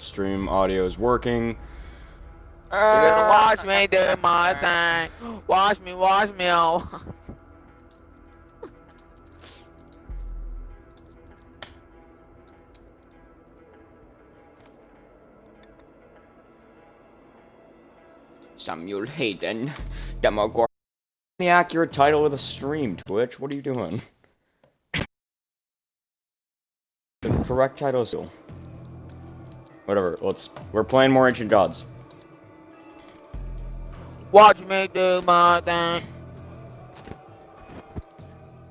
stream audio is working. You're gonna watch ah. me do my thing. Watch me, watch me, oh. Samuel Hayden, Demogorgon. The accurate title of the stream, Twitch. What are you doing? The correct title is whatever. Let's. We're playing more Ancient Gods. Watch me do my thing.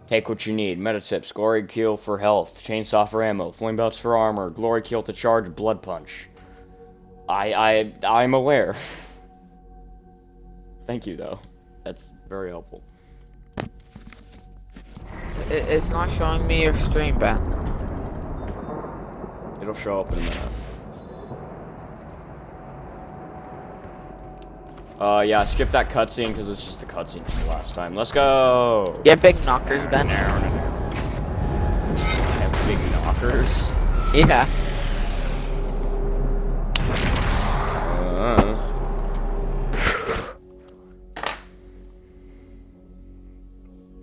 Take what you need. Meta tips. Glory Kill for health. Chainsaw for ammo. Flame belts for armor. Glory Kill to charge. Blood punch. I I I'm aware. Thank you though. That's very helpful. It, it's not showing me your stream, Ben. It'll show up in a minute. Uh, yeah, skip that cutscene because it's just the cutscene from the last time. Let's go! Have big knockers, Ben? I have big knockers. Yeah. Uh,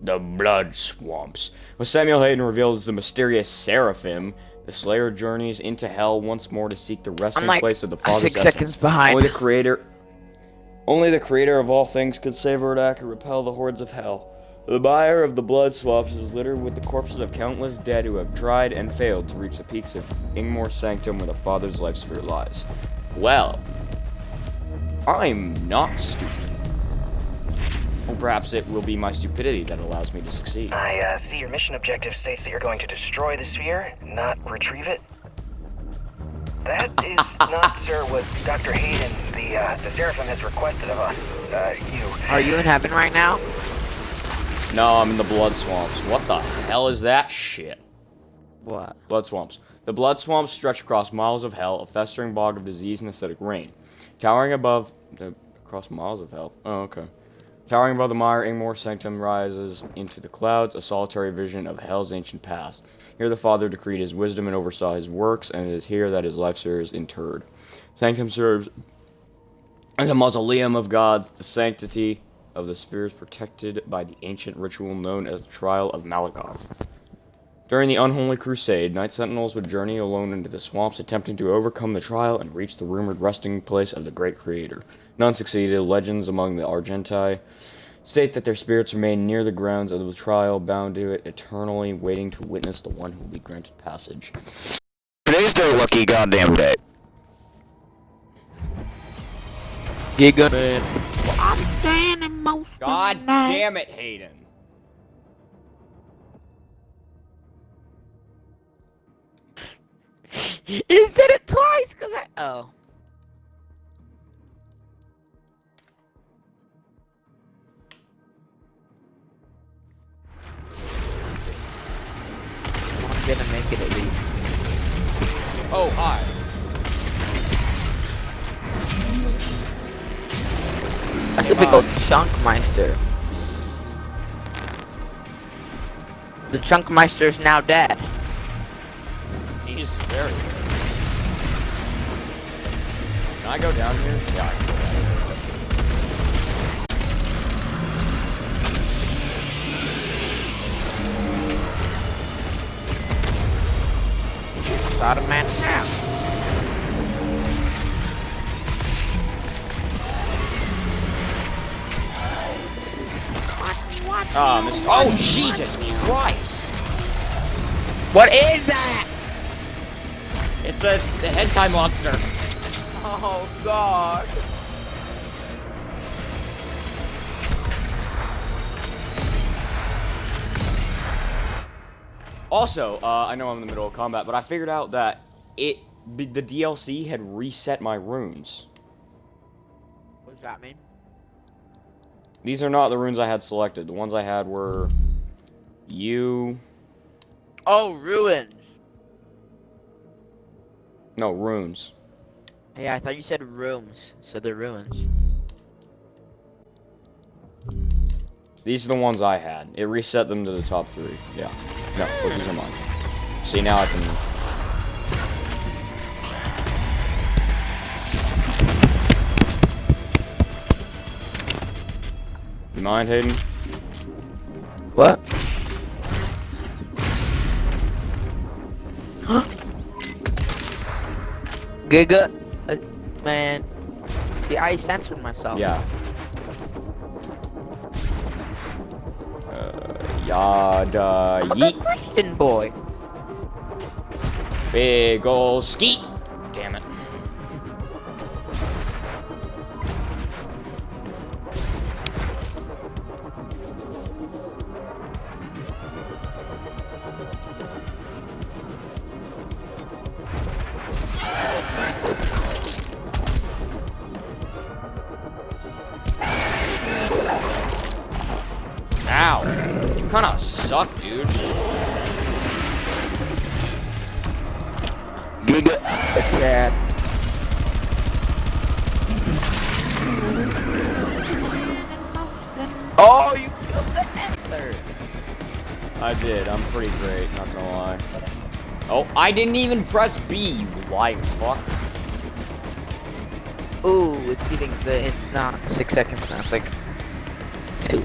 the Blood Swamps. When Samuel Hayden reveals the mysterious Seraphim, the Slayer journeys into hell once more to seek the resting like place of the Father's Six essence. seconds behind. Only the Creator, only the Creator of all things could save Urdak and repel the hordes of hell. The buyer of the blood swamps is littered with the corpses of countless dead who have tried and failed to reach the peaks of Ingmar Sanctum where the Father's life sphere lies. Well, I'm not stupid. Or perhaps it will be my stupidity that allows me to succeed. I uh, see your mission objective states that you're going to destroy the sphere, not retrieve it. That is not, sir, what Dr. Hayden, the uh, the Seraphim, has requested of us. Uh, you. Are you in heaven right now? No, I'm in the blood swamps. What the hell is that shit? What? Blood swamps. The blood swamps stretch across miles of hell, a festering bog of disease and acidic rain. Towering above the across miles of hell. Oh, okay. Towering above the mire, Ingmar Sanctum rises into the clouds, a solitary vision of hell's ancient past. Here the Father decreed his wisdom and oversaw his works, and it is here that his life sphere is interred. Sanctum serves as a mausoleum of gods, the sanctity of the spheres protected by the ancient ritual known as the Trial of Malakoth. During the unholy crusade, night sentinels would journey alone into the swamps, attempting to overcome the trial and reach the rumored resting place of the great creator. None succeeded. Legends among the Argenta state that their spirits remain near the grounds of the trial, bound to it eternally, waiting to witness the one who will be granted passage. Today's their lucky goddamn day. Giga man. I'm standing most of God the night. damn it, Hayden! You said it twice, cause I. Oh. Gonna make it at least. Oh, hi. That's a big old Chunkmeister. The Chunkmeister is now dead. He's very good. Can I go down here? Yeah, Got a man now. Ah, Mr. Oh, Jesus Christ! What is that? It's a the head tie monster. Oh God. Also, uh, I know I'm in the middle of combat, but I figured out that it the, the DLC had reset my runes. What does that mean? These are not the runes I had selected. The ones I had were you. Oh, ruins. No runes. Yeah, I thought you said rooms, so they're ruins. These are the ones I had. It reset them to the top three. Yeah. No, but these are mine. See, now I can... You mind, Hayden? What? Giga, uh, man. See, I censored myself. Yeah. Yada I'm yeet. Christian boy. Big ol' skeet. Damn it. Oh, I didn't even press B, you lying fuck. Ooh, it's getting the. It's not six seconds now. It's like two.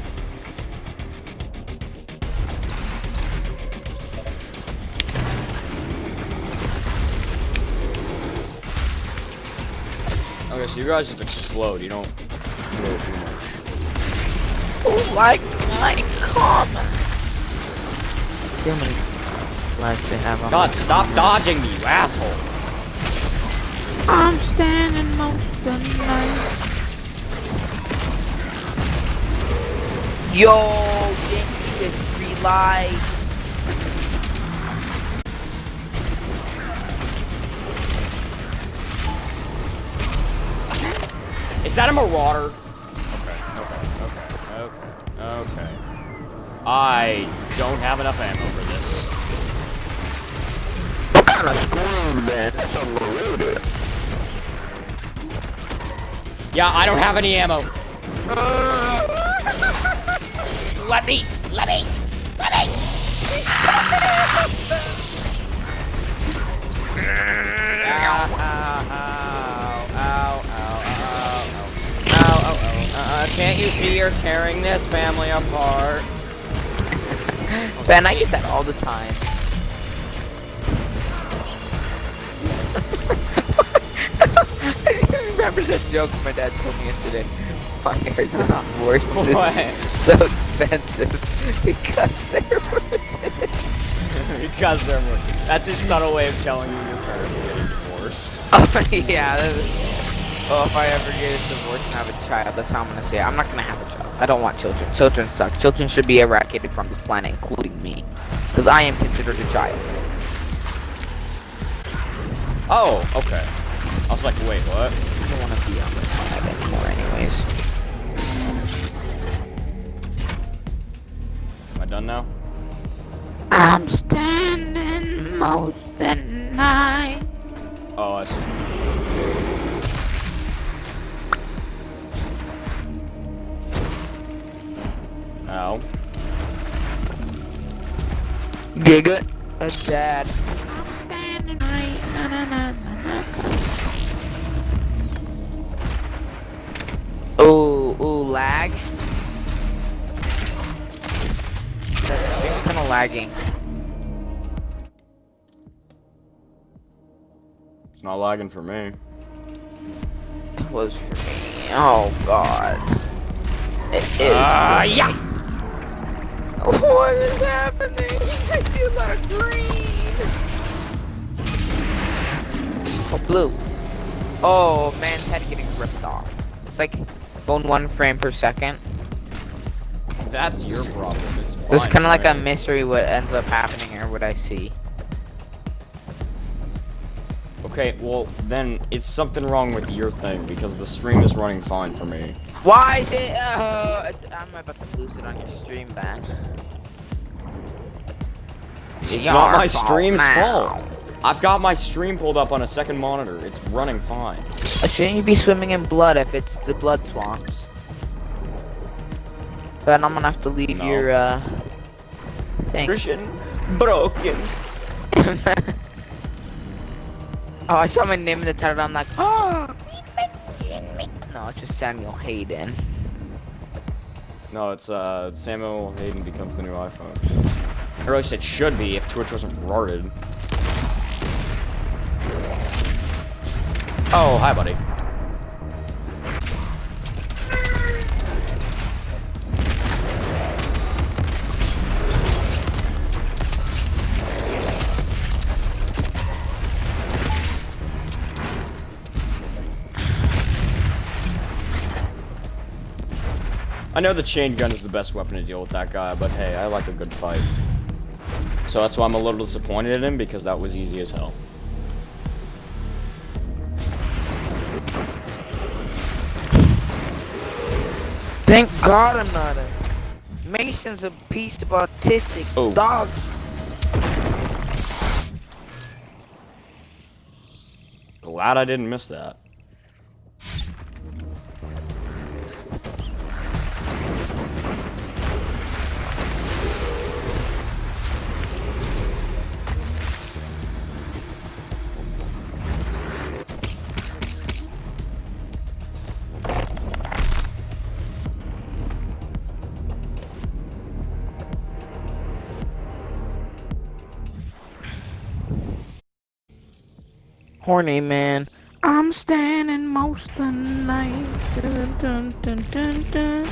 Okay, so you guys just explode. You don't grow too much. Oh, like my common. See how many lives I have on God, stop common. dodging me, you asshole. I'm standing most of the night. Yo, Yankee with three lives. Is that a marauder? Okay, okay, okay, okay, okay. I don't have enough ammo for this. Kind of scream, man? That's unloaded. Yeah, I don't have any ammo. Let me, let me, let me. Uh, can't you see you're tearing this family apart? Ben, I get that all the time. I remember that joke my dad told me yesterday. My hair divorce What? is so expensive because they're because they're more. That's his subtle way of telling you your parents are getting divorced. Oh, yeah. that is- Oh, if I ever get a divorce and have a child, that's how I'm gonna say it. I'm not gonna have a child. I don't want children. Children suck. Children should be eradicated from this planet, including me. Because I am considered a child. Oh, okay. I was like, wait, what? I don't want to be on this planet anymore anyways. Am I done now? I'm standing most the night. Oh, I see. Ow. Giga. A dad. I'm standing right. Na, na, na, lag. It's kind of lagging. It's not lagging for me. It was for me. Oh god. It is. Ah, for yeah. What is happening? I see a lot of green. Oh, blue. Oh, man's head getting ripped off. It's like going one frame per second. That's your problem. It's fine. It's kind of like a mystery what ends up happening or what I see. Okay, well, then it's something wrong with your thing because the stream is running fine for me. Why is it? Uh, it's- I'm about to lose it on your stream, man. It's not my stream's fault. I've got my stream pulled up on a second monitor. It's running fine. Shouldn't you be swimming in blood if it's the blood swamps? But I'm gonna have to leave No. your uh thing. Christian, broken. oh, I saw my name in the title. I'm like, oh. No, it's just Samuel Hayden. No, it's uh Samuel Hayden becomes the new iPhone. Or at least it should be if Twitch wasn't retarded. Oh, hi, buddy. I know the chain gun is the best weapon to deal with that guy, but hey, I like a good fight. So that's why I'm a little disappointed in him, because that was easy as hell. Thank God I'm not a. Mason's a piece of autistic Oh. dog. Glad I didn't miss that. Horny man. I'm standing most of the night. Dun, dun, dun, dun, dun.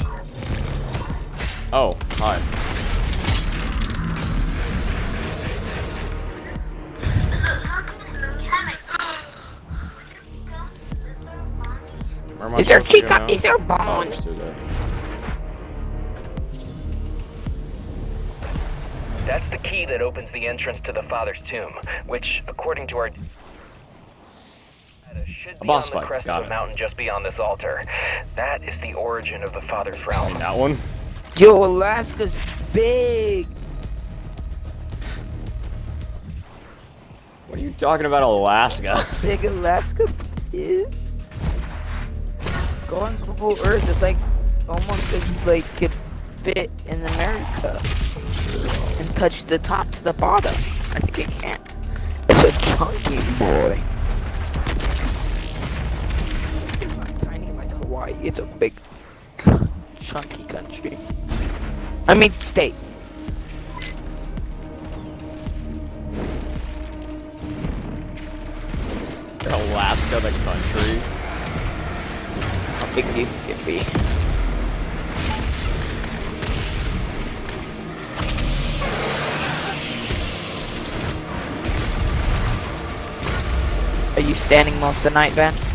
Oh, hi. Where am I Is there supposed to go Chica? Is there Oh, Bone? it's through there. That's the key that opens the entrance to the father's tomb, which, according to our should A be boss on the fight, crest got of a it. mountain just beyond this altar. That is the origin of the father's In realm. that one? Yo, Alaska's big. What are you talking about, Alaska? Big Alaska is. Go on Google Earth. It's like almost as like could fit in America and touch the top to the bottom. I think it can't. It's a chunky boy. Hawaii. It's a big, chunky country. I mean state. Alaska, the country. How big do you think it'd be? Are you standing most of the night, Ben?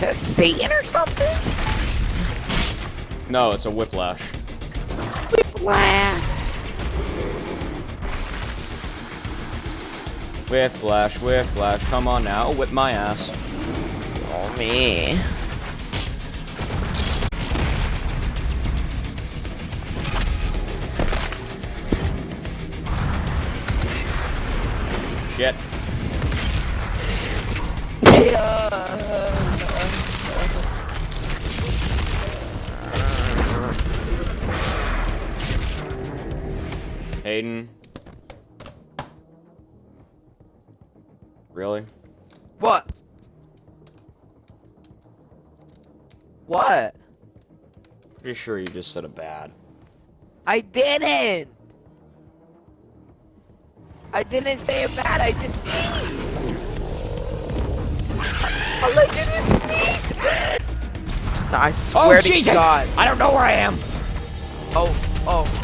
Is that Satan or something? No, it's a whiplash. Whiplash. Whiplash, whiplash, come on now, whip my ass. Oh me. Hayden. Really? What? What? Pretty sure you just said a bad. I didn't. I didn't say it bad. I just sneezed. All I did was sneeze. No, I swear oh, to God. I don't know where I am! Oh, oh.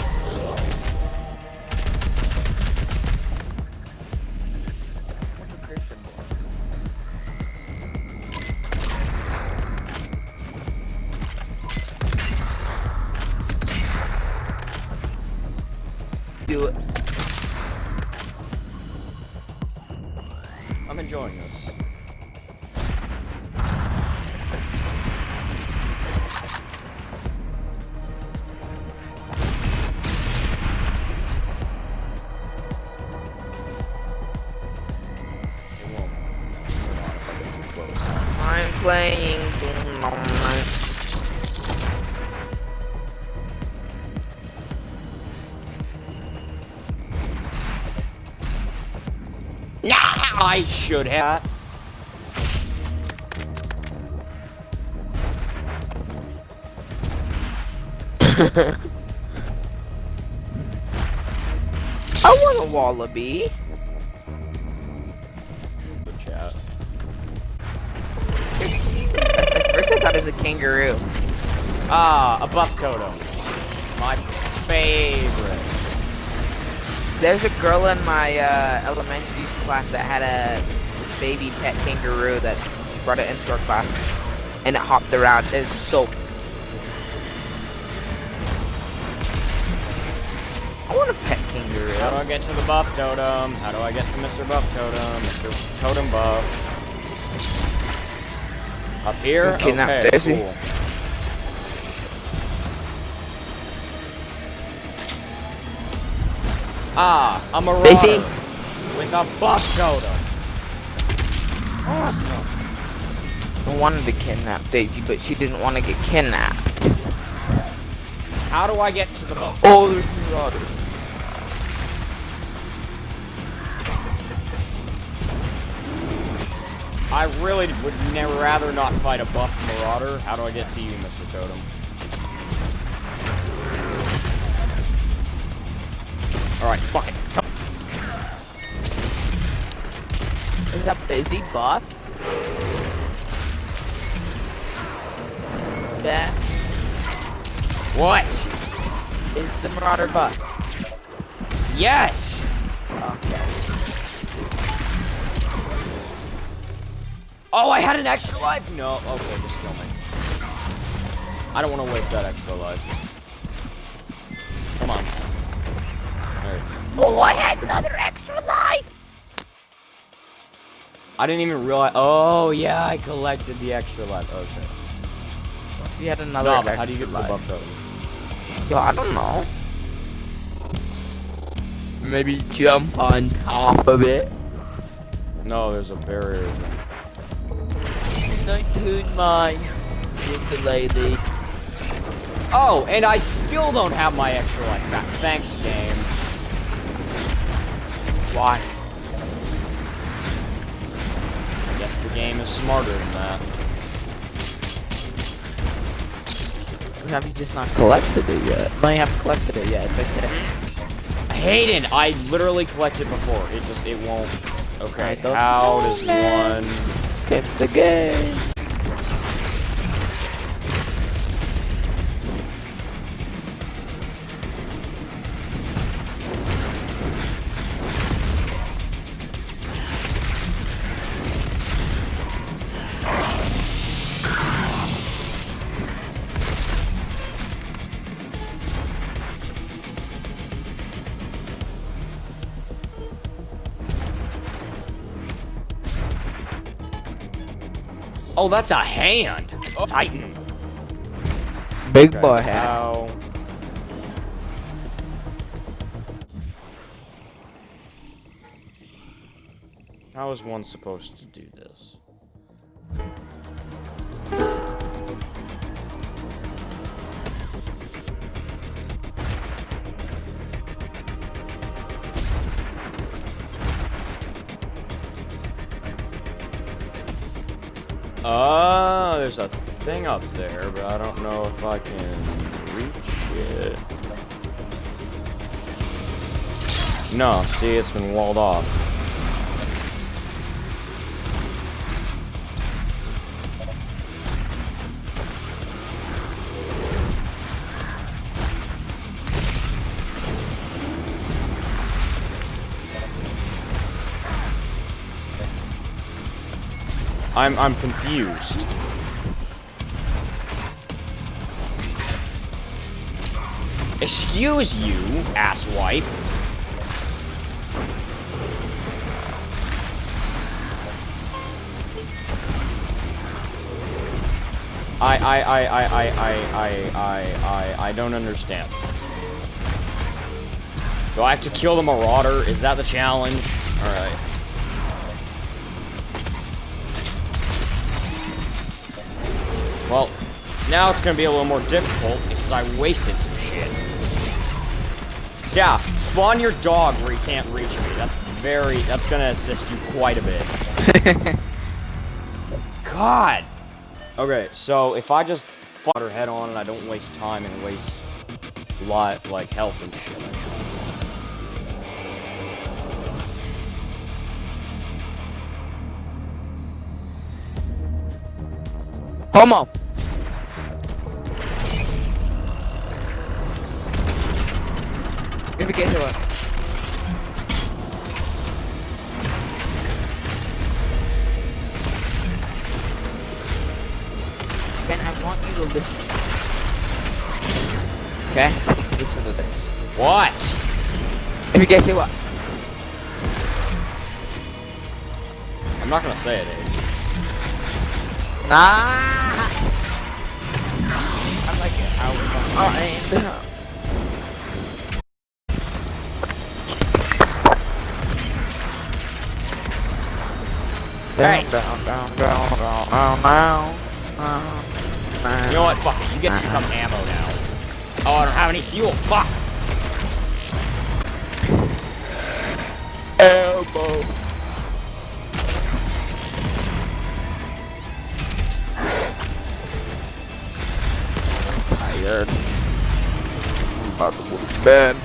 I should have. I want a wallaby. At. First I thought it was a kangaroo. Ah, a buff totem. My favorite. There's a girl in my uh, elementary class that had a baby pet kangaroo that she brought it into our class and it hopped around. It's so. I want a pet kangaroo. How do. I get to the buff totem? How do I get to Mr. Buff Totem? Mr. Totem Buff. Up here? Okay, Daisy. cool. Ah, I'm a Daisy? With a buff totem. Awesome. I wanted to kidnap Daisy, but she didn't want to get kidnapped. How do I get to the buff? Oh, there's marauders. I really would never rather not fight a buff marauder. How do I get to you, Mr. Totem? Alright, fuck it. That busy buff? That What? is the marauder buff. Yes! Okay. Oh, I had an extra life? No, okay, just kill me. I don't want to waste that extra life. Come on. Alright. Oh, I had another extra life. I didn't even realize. Oh, yeah, I collected the extra life. Oh, okay. You had another. No, but how do you get extra to the life. buff totem? Yo, I don't know. Maybe jump on top of it. No, there's a barrier. And I tune my ukulele. Oh, and I still don't have my extra life back. Thanks, game. Why? Guess the game is smarter than that. Have you just not collected it yet? No, you haven't collected it yet. It's okay. Hayden, I literally collected before. It just, it won't. Okay, don't how does one... Get the game. Oh, that's a hand! Titan. Big Okay, boy hat. How... How is one supposed to do this? Ah, there's a thing up there, but I don't know if I can reach it. No, see, it's been walled off. I'm I'm confused. Excuse you, asswipe. I I I I I I I I I don't understand. Do I have to kill the marauder? Is that the challenge? Alright. Now it's gonna be a little more difficult because I wasted some shit. Yeah, spawn your dog where he can't reach me. That's very, that's gonna assist you quite a bit. God! Okay, so if I just fuck her head on and I don't waste time and waste a lot like health and shit. I should. Homo. If we get to it. Ben, I want you to listen. Okay? Listen to this. What? If you guys say what? I'm not gonna say it. Abe. Nah. I like it. I was on oh, Hey. Down, down, down, down, down, down, down, down. You know what? Fuck it. You get to become ammo now. Oh, I don't have any fuel. Fuck. Elbow. Tired. I'm about to go to bed.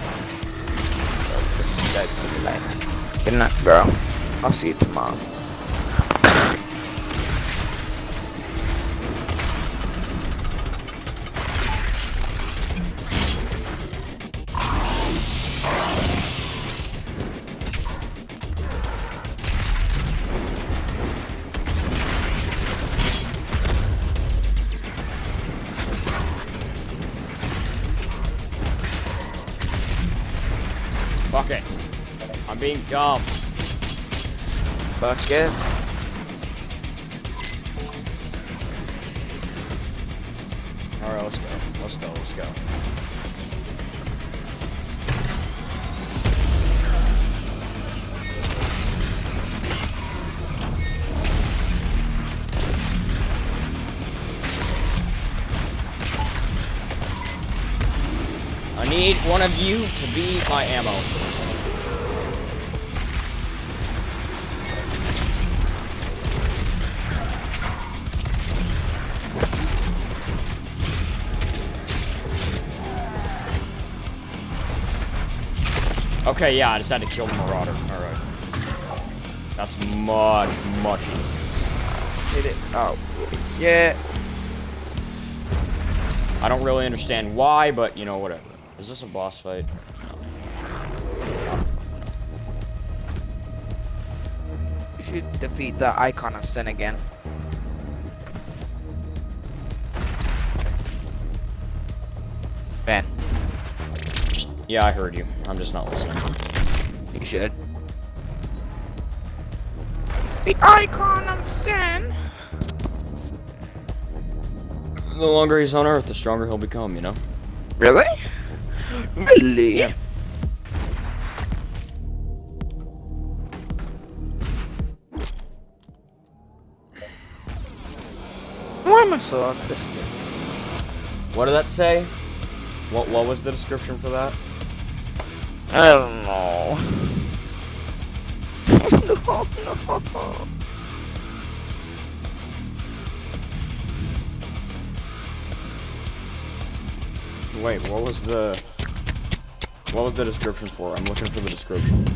Dumb. Fuck it. Alright, let's go. Let's go. Let's go. I need one of you to be my ammo. Okay, yeah, I just had to kill the Marauder. Alright. That's much, much easier. Hit it. Oh, yeah. I don't really understand why, but you know, whatever. Is this a boss fight? You should defeat the icon of sin again. Yeah, I heard you. I'm just not listening. you should. The icon of sin. The longer he's on Earth, the stronger he'll become, you know? Really? Really? Yeah. Why am I so autistic? What did that say? What what was the description for that? I don't know. no, no. Wait, what was the what was the description for? I'm looking for the description.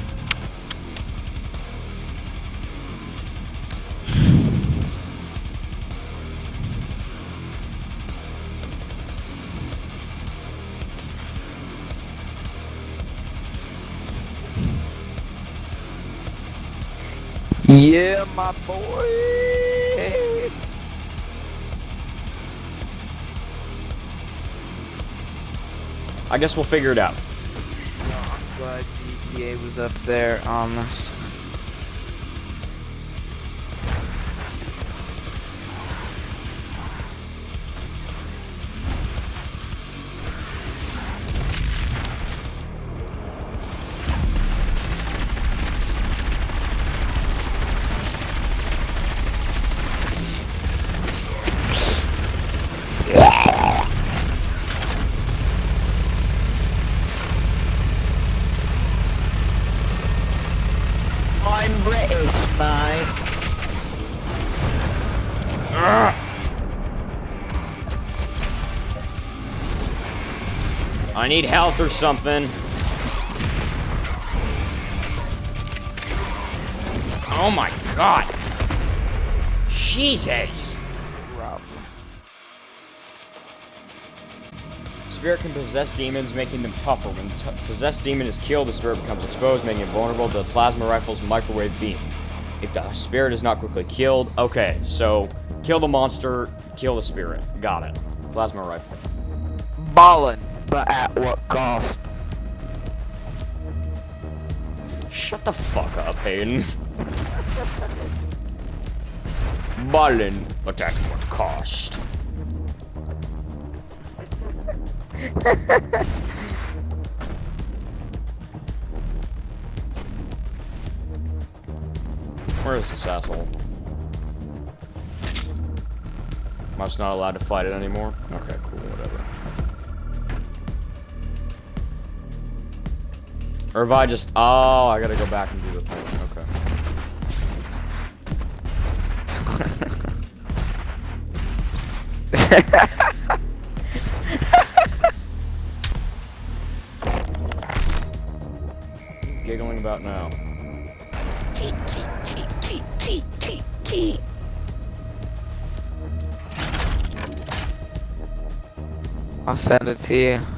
My boy. I guess we'll figure it out. Oh, I'm glad GTA was up there on this. Health or something. Oh my god. Jesus. Spirit can possess demons, making them tougher. When possessed demon is killed, the spirit becomes exposed, making it vulnerable to the plasma rifle's microwave beam. If the spirit is not quickly killed, okay, so kill the monster, kill the spirit. Got it. Plasma rifle. Ballin', but at what cost? Shut the fuck up, Hayden. Ballin', but at what cost? Where is this asshole? Must not allowed to fight it anymore? Okay, cool, whatever. Or if I just... Oh, I gotta go back and do the thing. Okay. Giggling about now. I'll send it to you.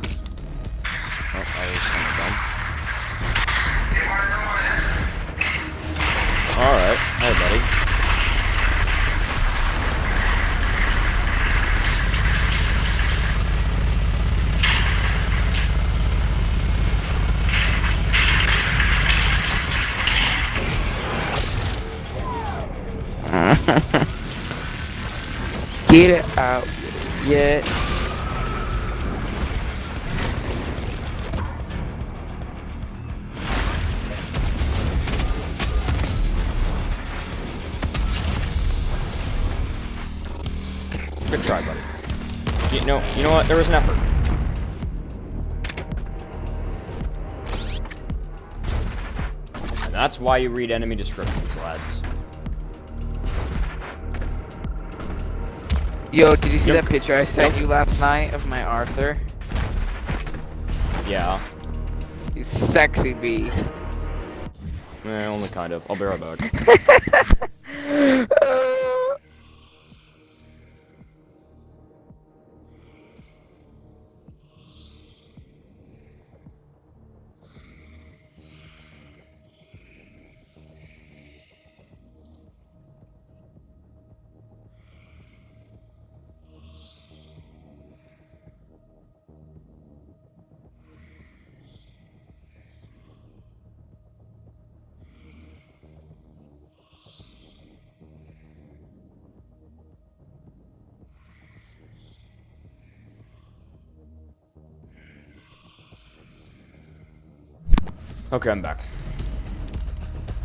Know, you know what? There was an effort. And that's why you read enemy descriptions, lads. Yo, did you see Yep. that picture I sent Yep. you last night of my Arthur? Yeah. He's sexy beast. Eh, only kind of. I'll be right back. Okay, I'm back.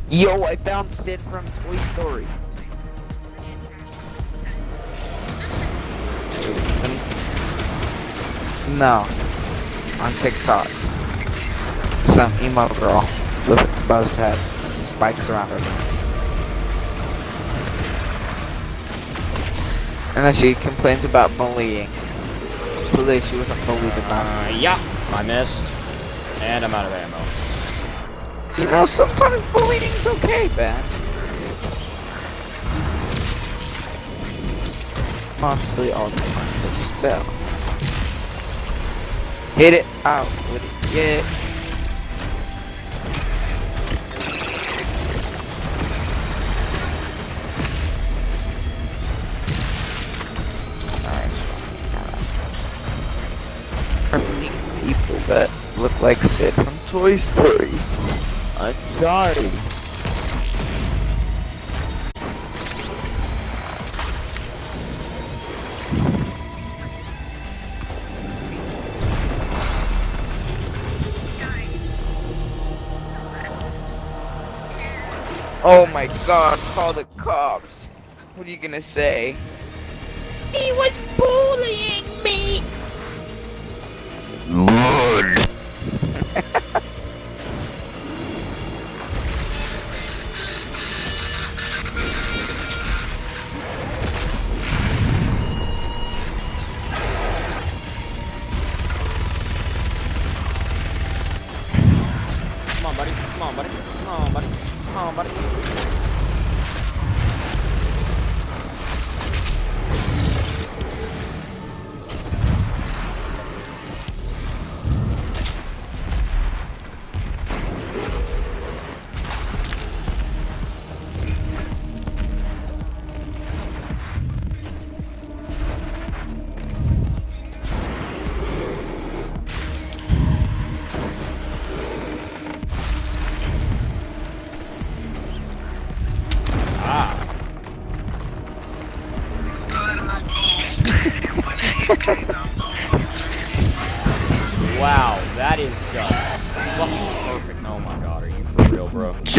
Yo, I found Sid from Toy Story. No. On TikTok. Some emo girl with a buzzed head spikes around her. And then she complains about bullying. Clearly she wasn't bullied enough. Uh, yeah, I missed. And I'm out of ammo. You know, sometimes bullying's okay, man. Mostly all the still. Hit it out with it, yeah. Look like Sid from Toy Story. I'm sorry. Oh my god, call the cops. What are you gonna say? He was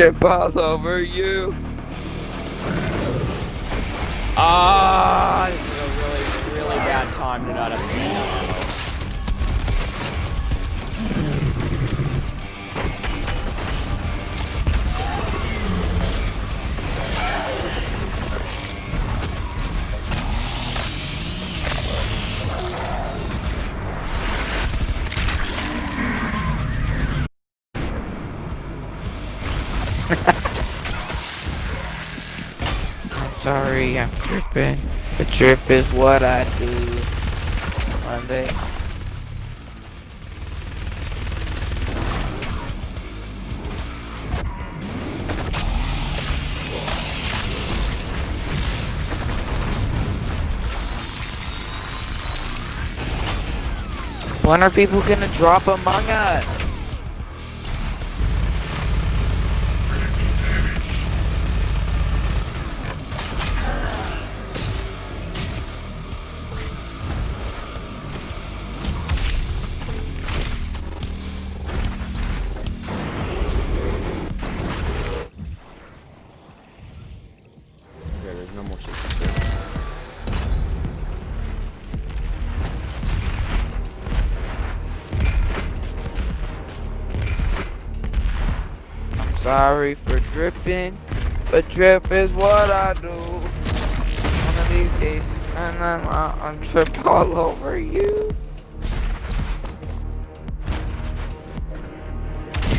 All what I do. One day. When are people gonna drop Among Us? But drip is what I do. One of these days, and then I'm trip all over you.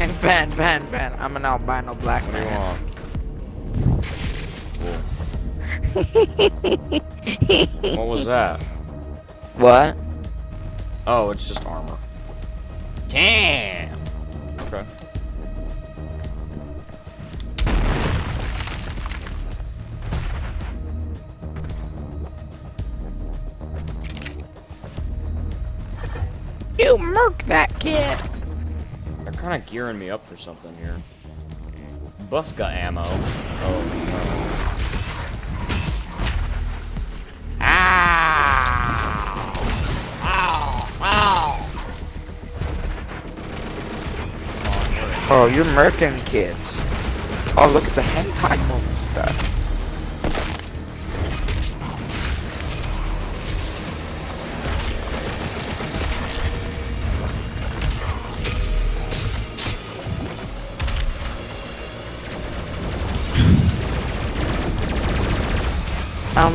And ban, ban, ban. I'm an albino black What do you man. What was that? What? Oh, it's just armor. Damn. Kind of gearing me up for something here. Buff got ammo. Oh no. Oh, you're murking kids. Oh, look at the hentai moment stuff.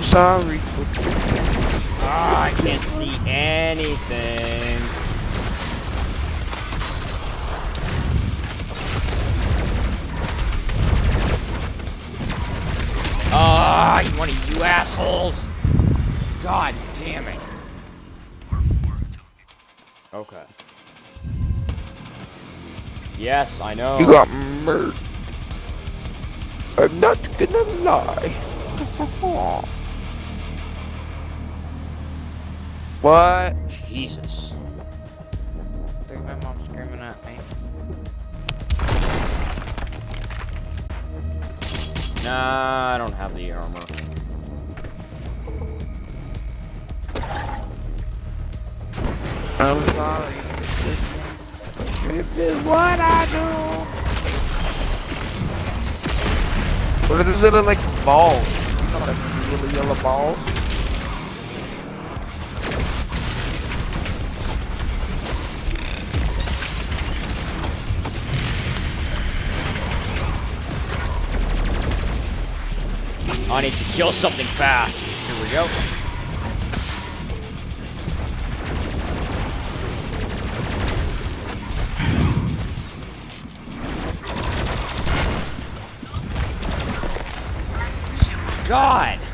Sorry for Ah, I can't see anything. Ah, you one of you assholes! God damn it. Okay. Yes, I know. You got murdered. I'm not gonna lie. what? Jesus. I think my mom's screaming at me. Nah, I don't have the armor. I'm sorry. Trip is what I do. What are these little like balls? You know, like little yellow balls. I need to kill something fast. Here we go. God.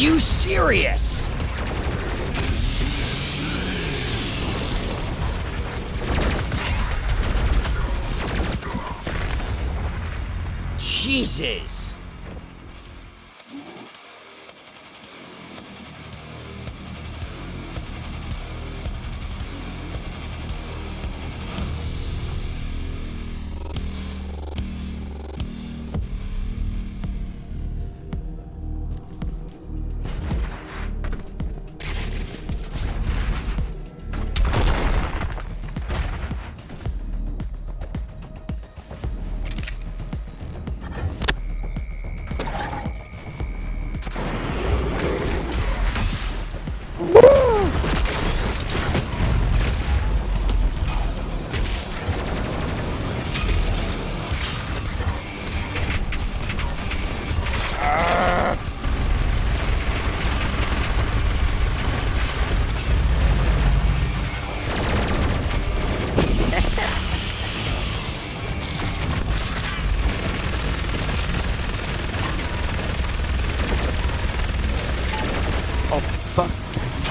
You serious?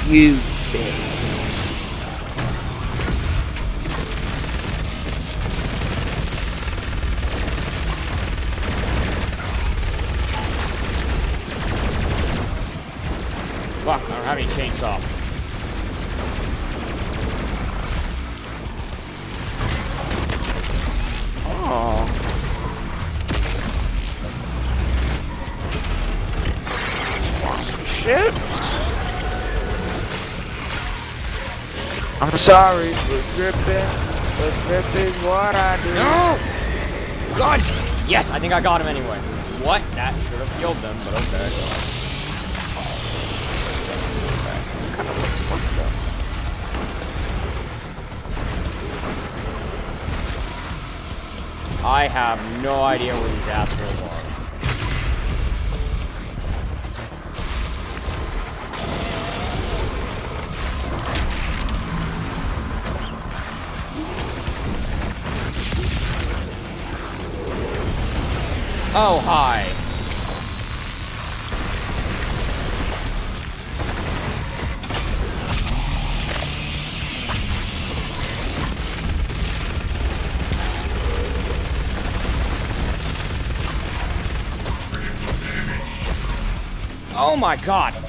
You. Fuck, I don't have any chainsaw. Oh. Shit. Sorry for gripping, but grip is what I do. No! God! Yes, I think I got him anyway. What? That should have killed them, but okay. I have no idea where these assholes are. Oh, hi. Oh my god.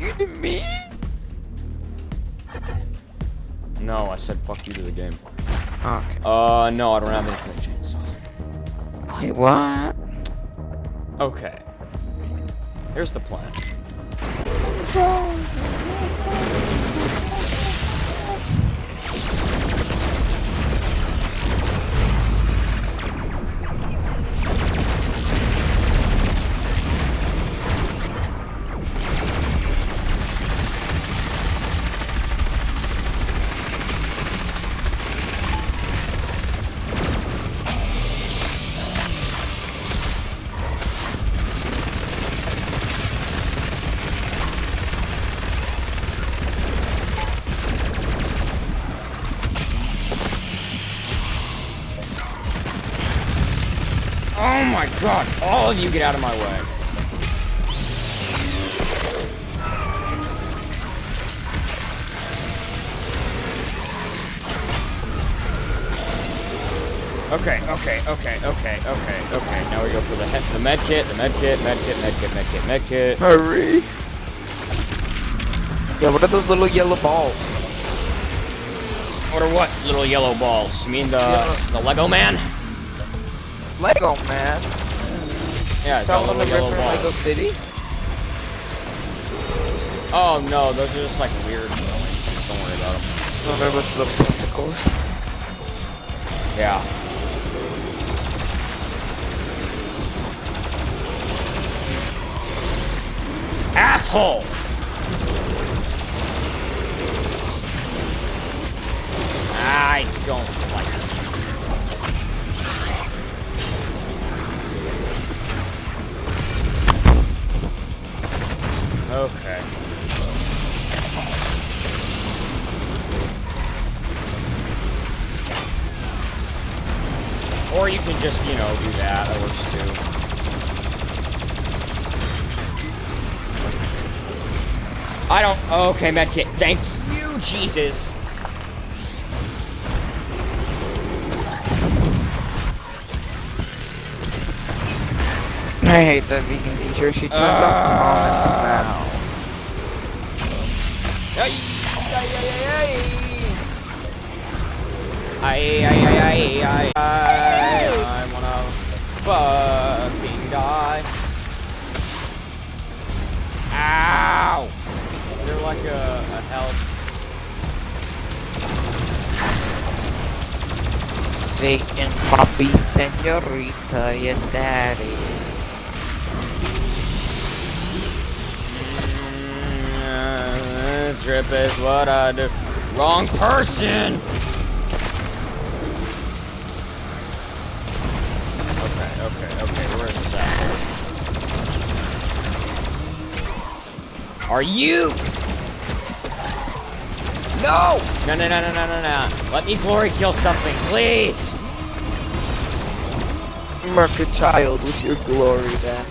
Did you say you to me? No, I said fuck you to the game. Okay. Uh, no, I don't have infinite chainsaw. Wait, what? Okay. Here's the plan. God, all of you get out of my way. Okay, okay, okay, okay, okay, okay. Now we go for the he- the med kit, the med kit, med kit, med kit, med kit, med kit. Hurry. Yeah, what are those little yellow balls? What are what? Little yellow balls. You mean the Yeah. the Lego man? Lego man. Yeah, it's one little the yellow River Lego balls. City? Oh no, those are just like weird noise. Don't worry about them. No, oh, they're just little tentacles. Yeah. Asshole! I don't like Okay. Or you can just, you know, do that. That works too. I don't. Okay, medkit. Thank you, Jesus. I hate that vegan teacher. She turns off the comments now. Ay, ay, ay, ay, ay. Ay, ay, ay, I wanna fucking die. Ow! Is there like a, a health? Satan, Poppy, Senorita, yes, Daddy. Mm, Drip is what I do. Wrong person! Okay, okay, okay, where is this asshole? Are you? No! No, no, no, no, no, no, no. Let me glory kill something, please! Mark a child with your glory then.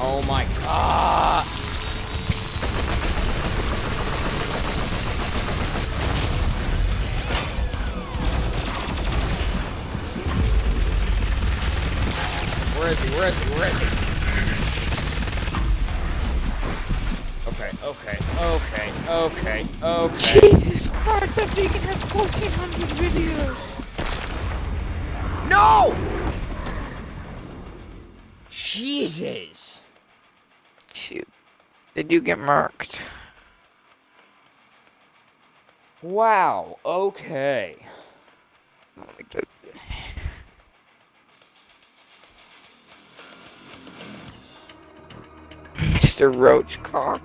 Oh my god! Where is he? Where is he? Where is he? Okay, okay, okay, okay, okay. Jesus Christ, that vegan has 1400 videos. No! Jesus! Shoot. Did you get marked? Wow, okay. Mr. Roachcock.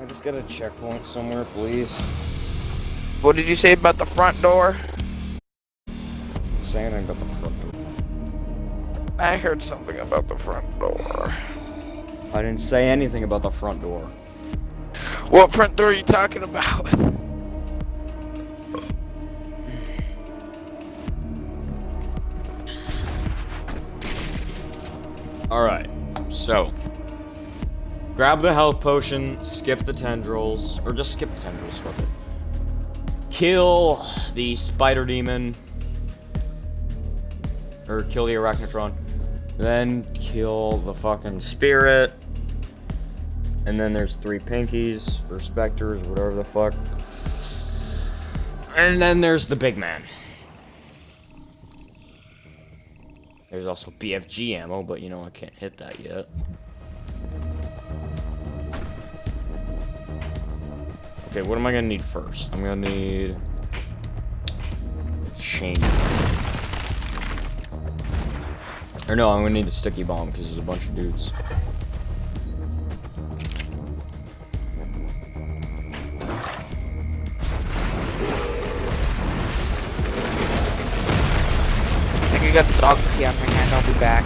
I just got a checkpoint somewhere, please. What did you say about the front door? Saying I got the front door. I heard something about the front door. I didn't say anything about the front door. What front door are you talking about? Alright, so. Grab the health potion, skip the tendrils, or just skip the tendrils, fuck it. Kill the spider demon. Or kill the arachnotron. Then kill the fucking spirit. And then there's three pinkies, or specters, whatever the fuck. And then there's the big man. There's also BFG ammo, but you know I can't hit that yet. Okay, what am I gonna need first? I'm gonna need chain. Or no, I'm gonna need the sticky bomb because there's a bunch of dudes. Think got the dog key on my hand. I'll be back.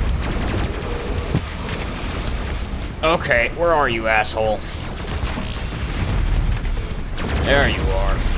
Okay, where are you, asshole? There you are.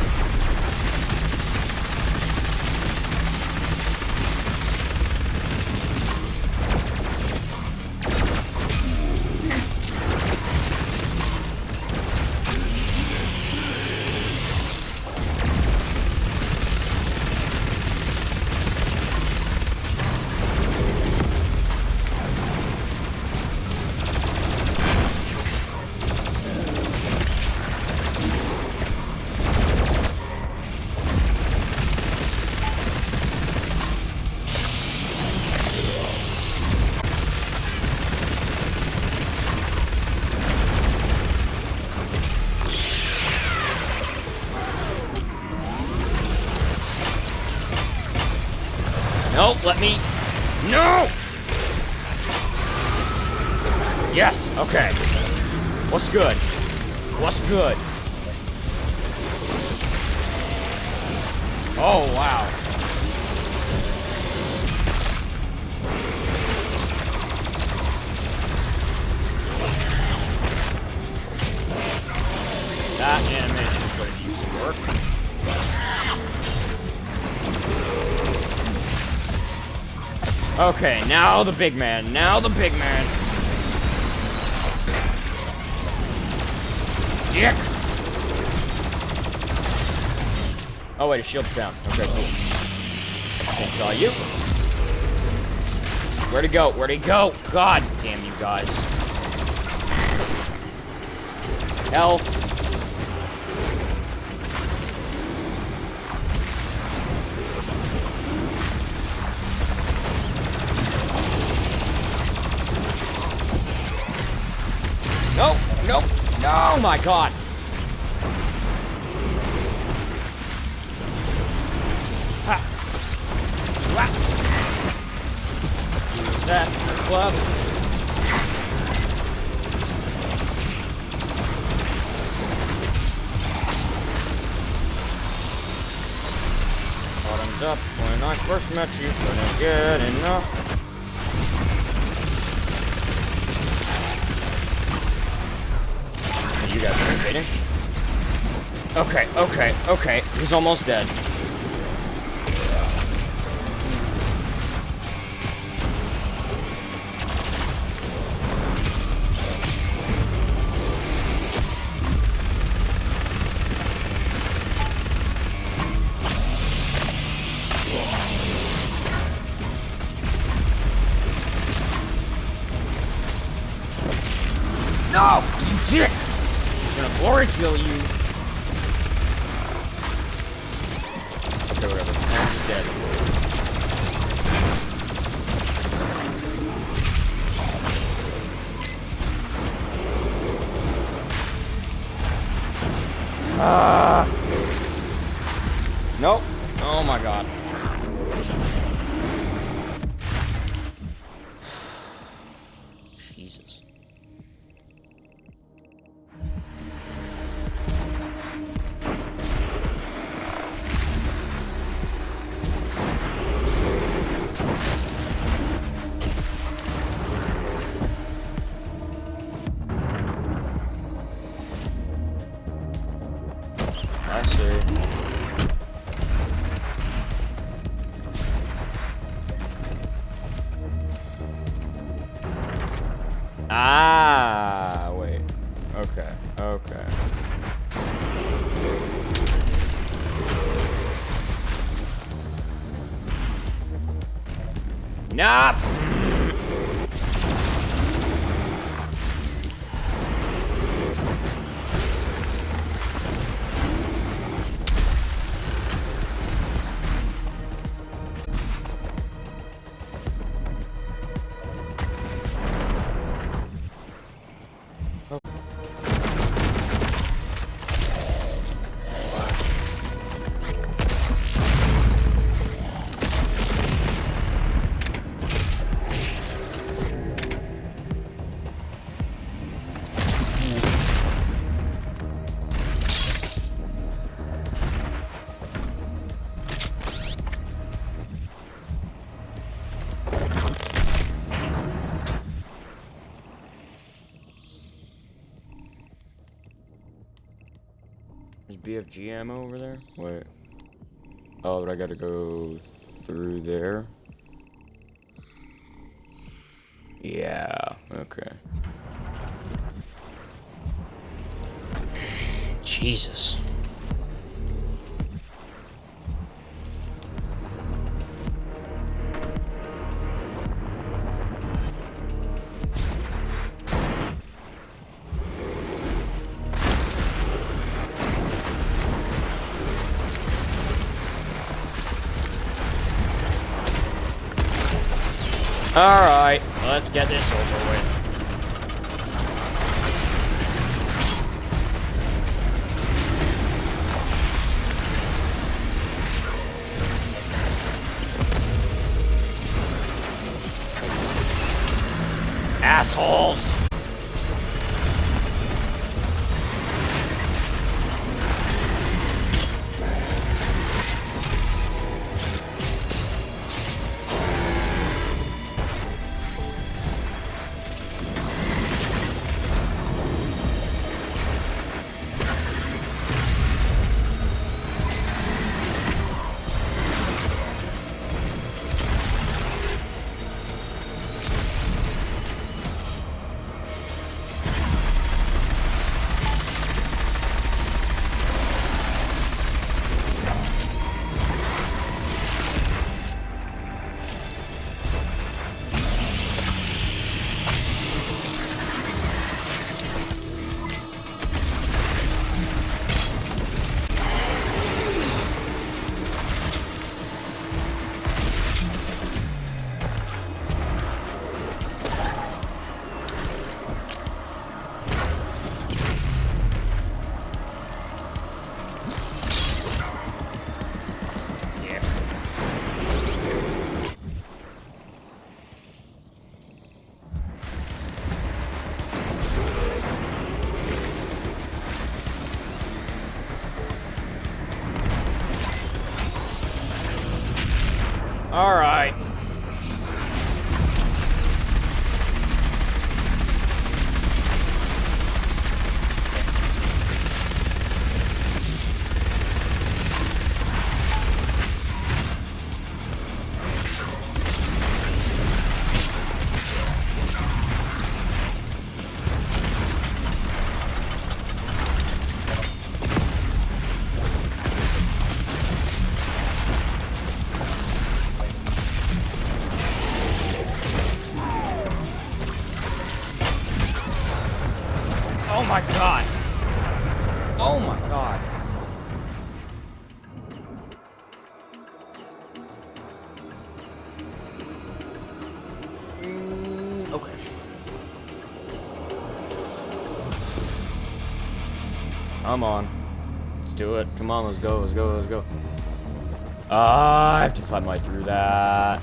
Now the big man. Now the big man. Dick! Oh wait, his shield's down. Okay, cool. Okay, saw you. Where'd he go? Where'd he go? God damn you guys. Health. My god. Ha. Use that club. Bottoms up. When I first met you, couldn't get enough. Okay, okay, okay. He's almost dead. BFG ammo over there? Wait. Oh, but I gotta go through there. Alright, let's get this over with. Come on. Let's do it. Come on, let's go, let's go, let's go. Ah, I have to find my way through that.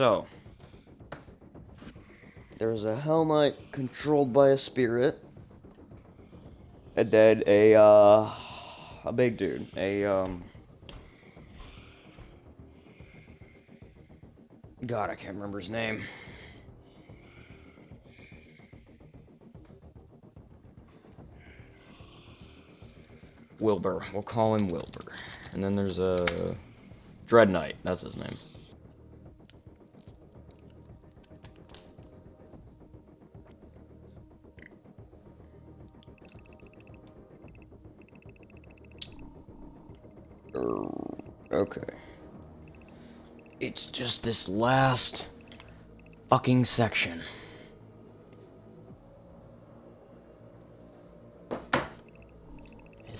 So there's a Hell Knight controlled by a spirit, and then a uh, a big dude, a um. God, I can't remember his name. Wilbur. We'll call him Wilbur. And then there's a Dread Knight. That's his name. Okay. It's just this last fucking section.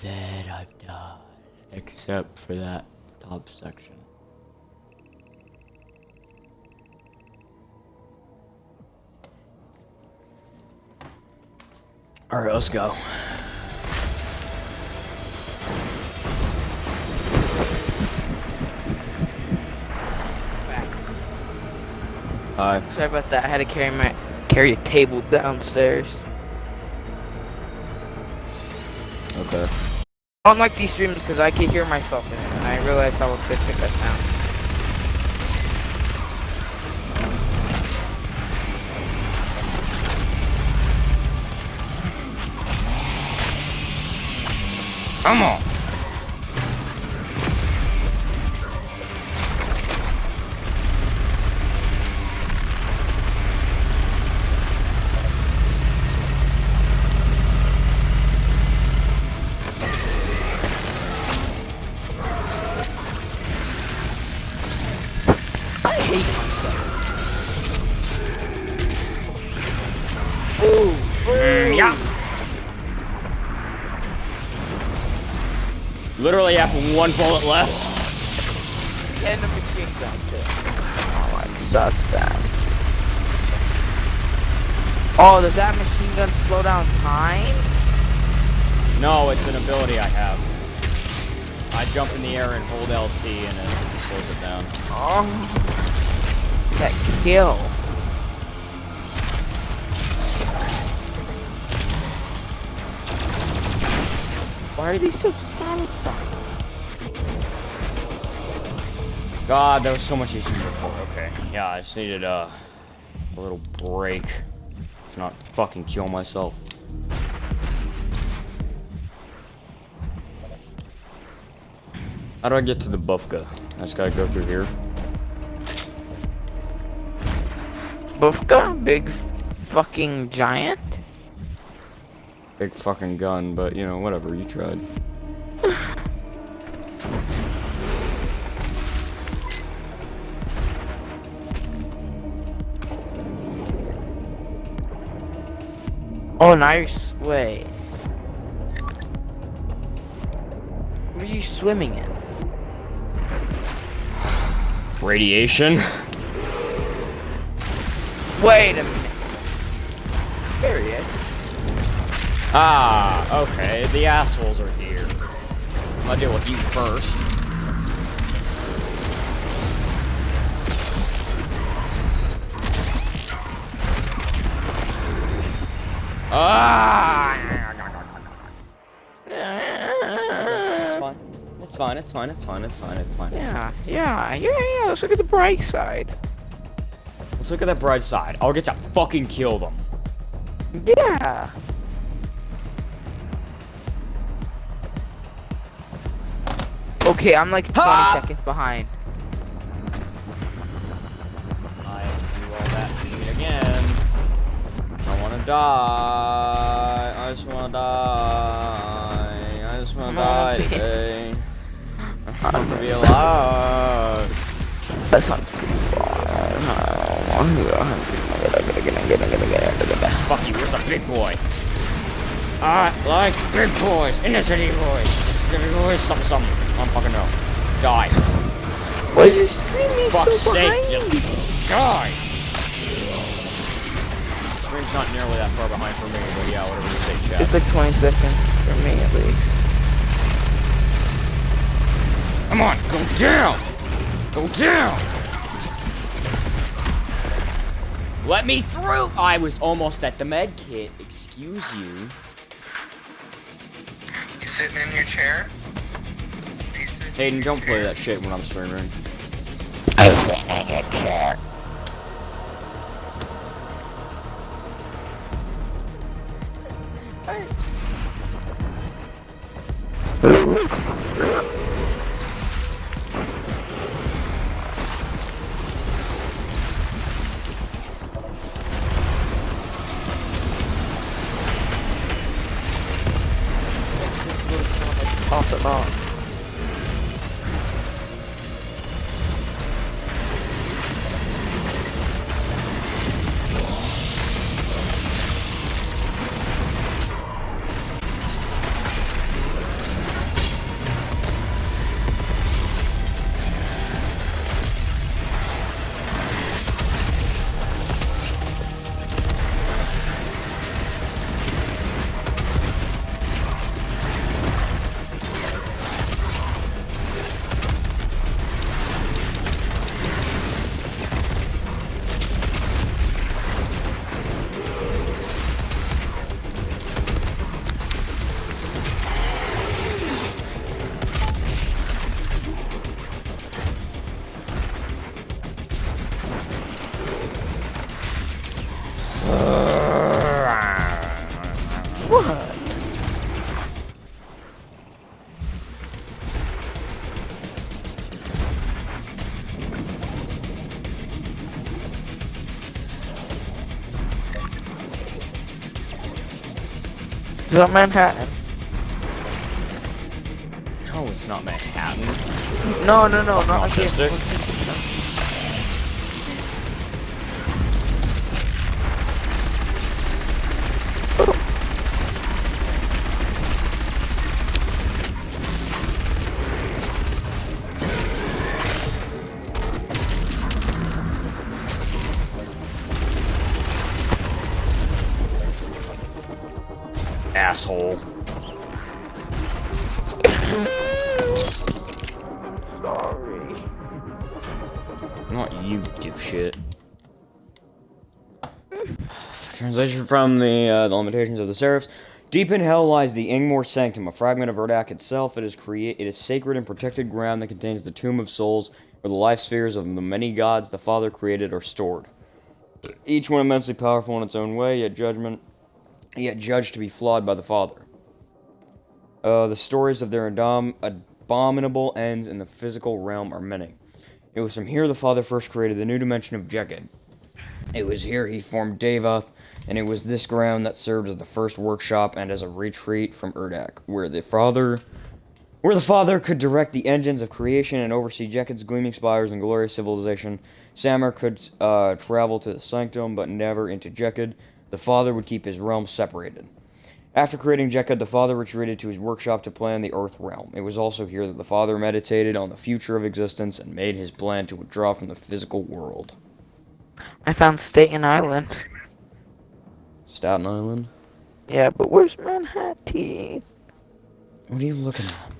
that I've done, except for that top section. All right, let's go. Hi. Sorry about that. I had to carry my carry a table downstairs. Okay. I don't like these streams because I can hear myself in it, and I realize how acoustic I sound. Come on. Literally have one bullet left. And the machine gun too. Oh, like suspect. Oh, does that machine gun slow down time? No, it's an ability I have. I jump in the air and hold LT and it slows it down. Oh. That kill. Why are these so satisfying? God, that was so much easier before. Okay. Yeah, I just needed uh, a little break to not fucking kill myself. How do I get to the Bufka? I just gotta go through here. Bufka? Big fucking giant? Big fucking gun, but you know, whatever, you tried. Oh, nice. Wait. What are you swimming in? Radiation? Wait a minute. Ah, okay, the assholes are here. I'll deal with you first. Ah! It's fine. It's fine, it's fine, it's fine, it's fine, it's fine. it's Yeah, fine. yeah, yeah, yeah. Let's look at the bright side. Let's look at that bright side. I'll get to fucking kill them. Yeah. Okay, I'm like 20 Ha! seconds behind. I do all that shit again. I wanna die. I just wanna die. I just wanna oh, die on, man. today. I want to be alive. That's not too far. Fuck you, where's the big boy? I like big boys, inner city boys. Inner city boys, something, something. I don't fucking know. Die. Why is this streaming Fuck's so sake, behind just me? die. Screen's not nearly that far behind for me, but yeah, whatever you say, chat. It's like 20 seconds for me at least. Come on, go down! Go down! Let me through! I was almost at the med kit. Excuse you. You sitting in your chair? Hayden, don't play that shit when I'm streaming. Off and on. Manhattan? No, it's not Manhattan. No, no, no, not like from the, uh, the Limitations of the Seraphs. Deep in hell lies the Ingmore Sanctum, a fragment of Urdak itself. It is create it is sacred and protected ground that contains the Tomb of Souls, where the life spheres of the many gods the Father created are stored. Each one immensely powerful in its own way, yet judgment, yet judged to be flawed by the Father. Uh, the stories of their abom- abominable ends in the physical realm are many. It was from here the Father first created the new dimension of Jekkad. It was here he formed Davoth, and it was this ground that served as the first workshop and as a retreat from Urdak, where the Father where the Father could direct the engines of creation and oversee Jekkad's gleaming spires and glorious civilization. Samur could uh, travel to the Sanctum, but never into Jekkad. The Father would keep his realm separated. After creating Jekkad, the Father retreated to his workshop to plan the Earth realm. It was also here that the Father meditated on the future of existence and made his plan to withdraw from the physical world. I found Staten Island. Staten Island? Yeah, but where's Manhattan? What are you looking at?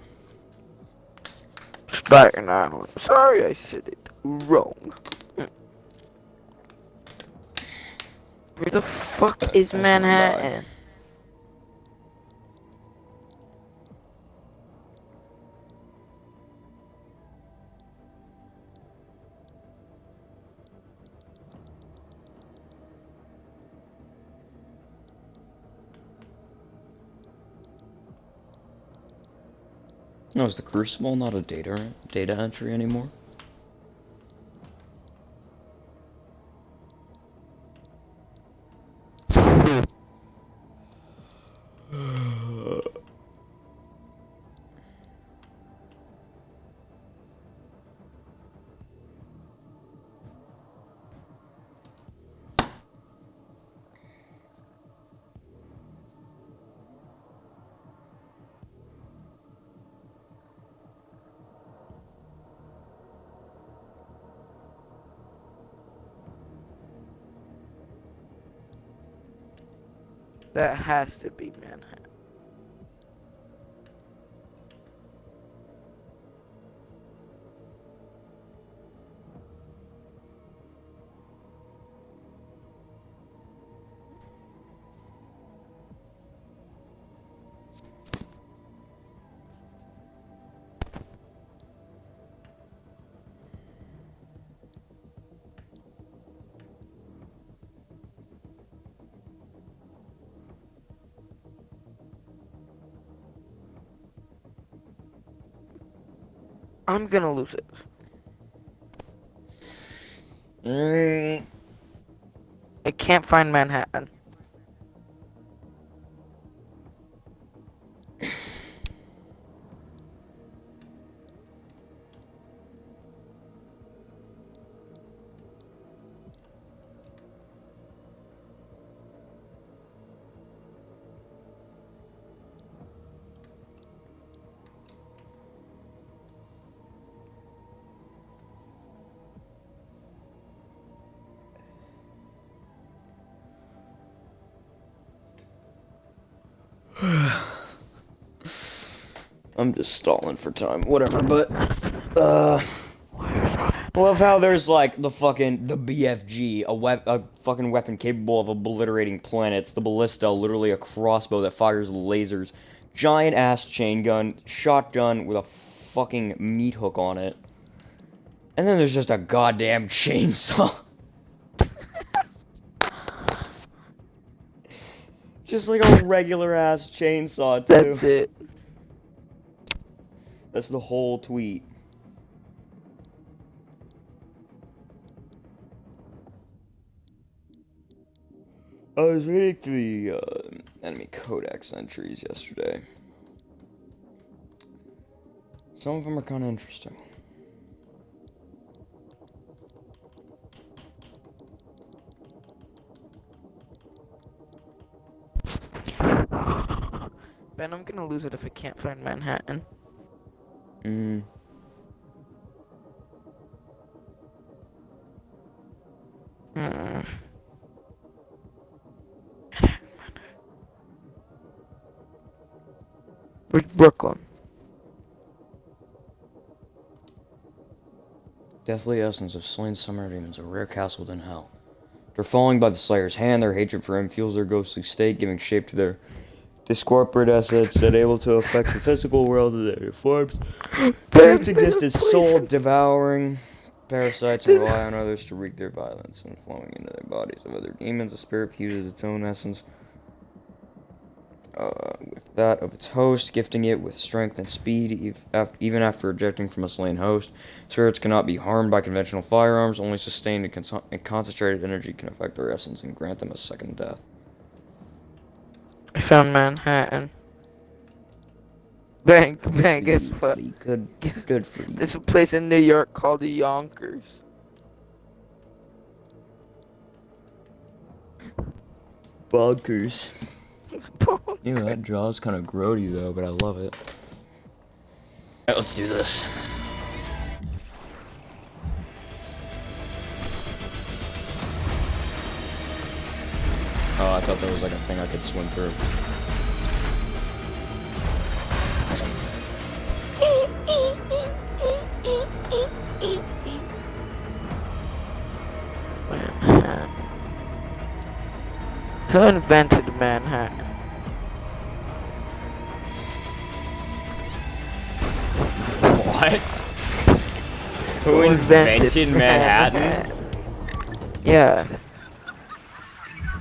Staten Island. Sorry, I said it wrong. Where the fuck is Manhattan? No, is the Crucible not a data data entry anymore? That has to be Manhattan. I'm gonna lose it. Mm, I can't find Manhattan. Just stalling for time, whatever. But uh, I love how there's like the fucking the BFG, a wep- a fucking weapon capable of obliterating planets. The ballista, literally a crossbow that fires lasers. Giant ass chain gun, shotgun with a fucking meat hook on it. And then there's just a goddamn chainsaw. just like a regular ass chainsaw too. That's it. That's the whole tweet. I was reading the uh, enemy codex entries yesterday. Some of them are kind of interesting. Ben, I'm gonna lose it if I can't find Manhattan. Mm. Where's Brooklyn? Deathly essence of slain summer demons, a rare castle within hell. They're falling by the Slayer's hand, their hatred for him fuels their ghostly state, giving shape to their discorporate assets that able to affect the physical world of their forms. Parents exist as soul devouring parasites and rely on others to wreak their violence and flowing into their bodies of other demons. The spirit fuses its own essence uh, with that of its host, gifting it with strength and speed, even after ejecting from a slain host. Spirits cannot be harmed by conventional firearms, only sustained and, and concentrated energy can affect their essence and grant them a second death. I found Manhattan. Ben, Ben, guess what? Pretty Good, good for you. There's a place in New York called the Yonkers. Bonkers. Ew, that jaw's kind of grody though, but I love it. Alright, let's do this. Oh, I thought there was like a thing I could swim through. Manhattan. Who invented Manhattan? What? Who invented Manhattan? Yeah.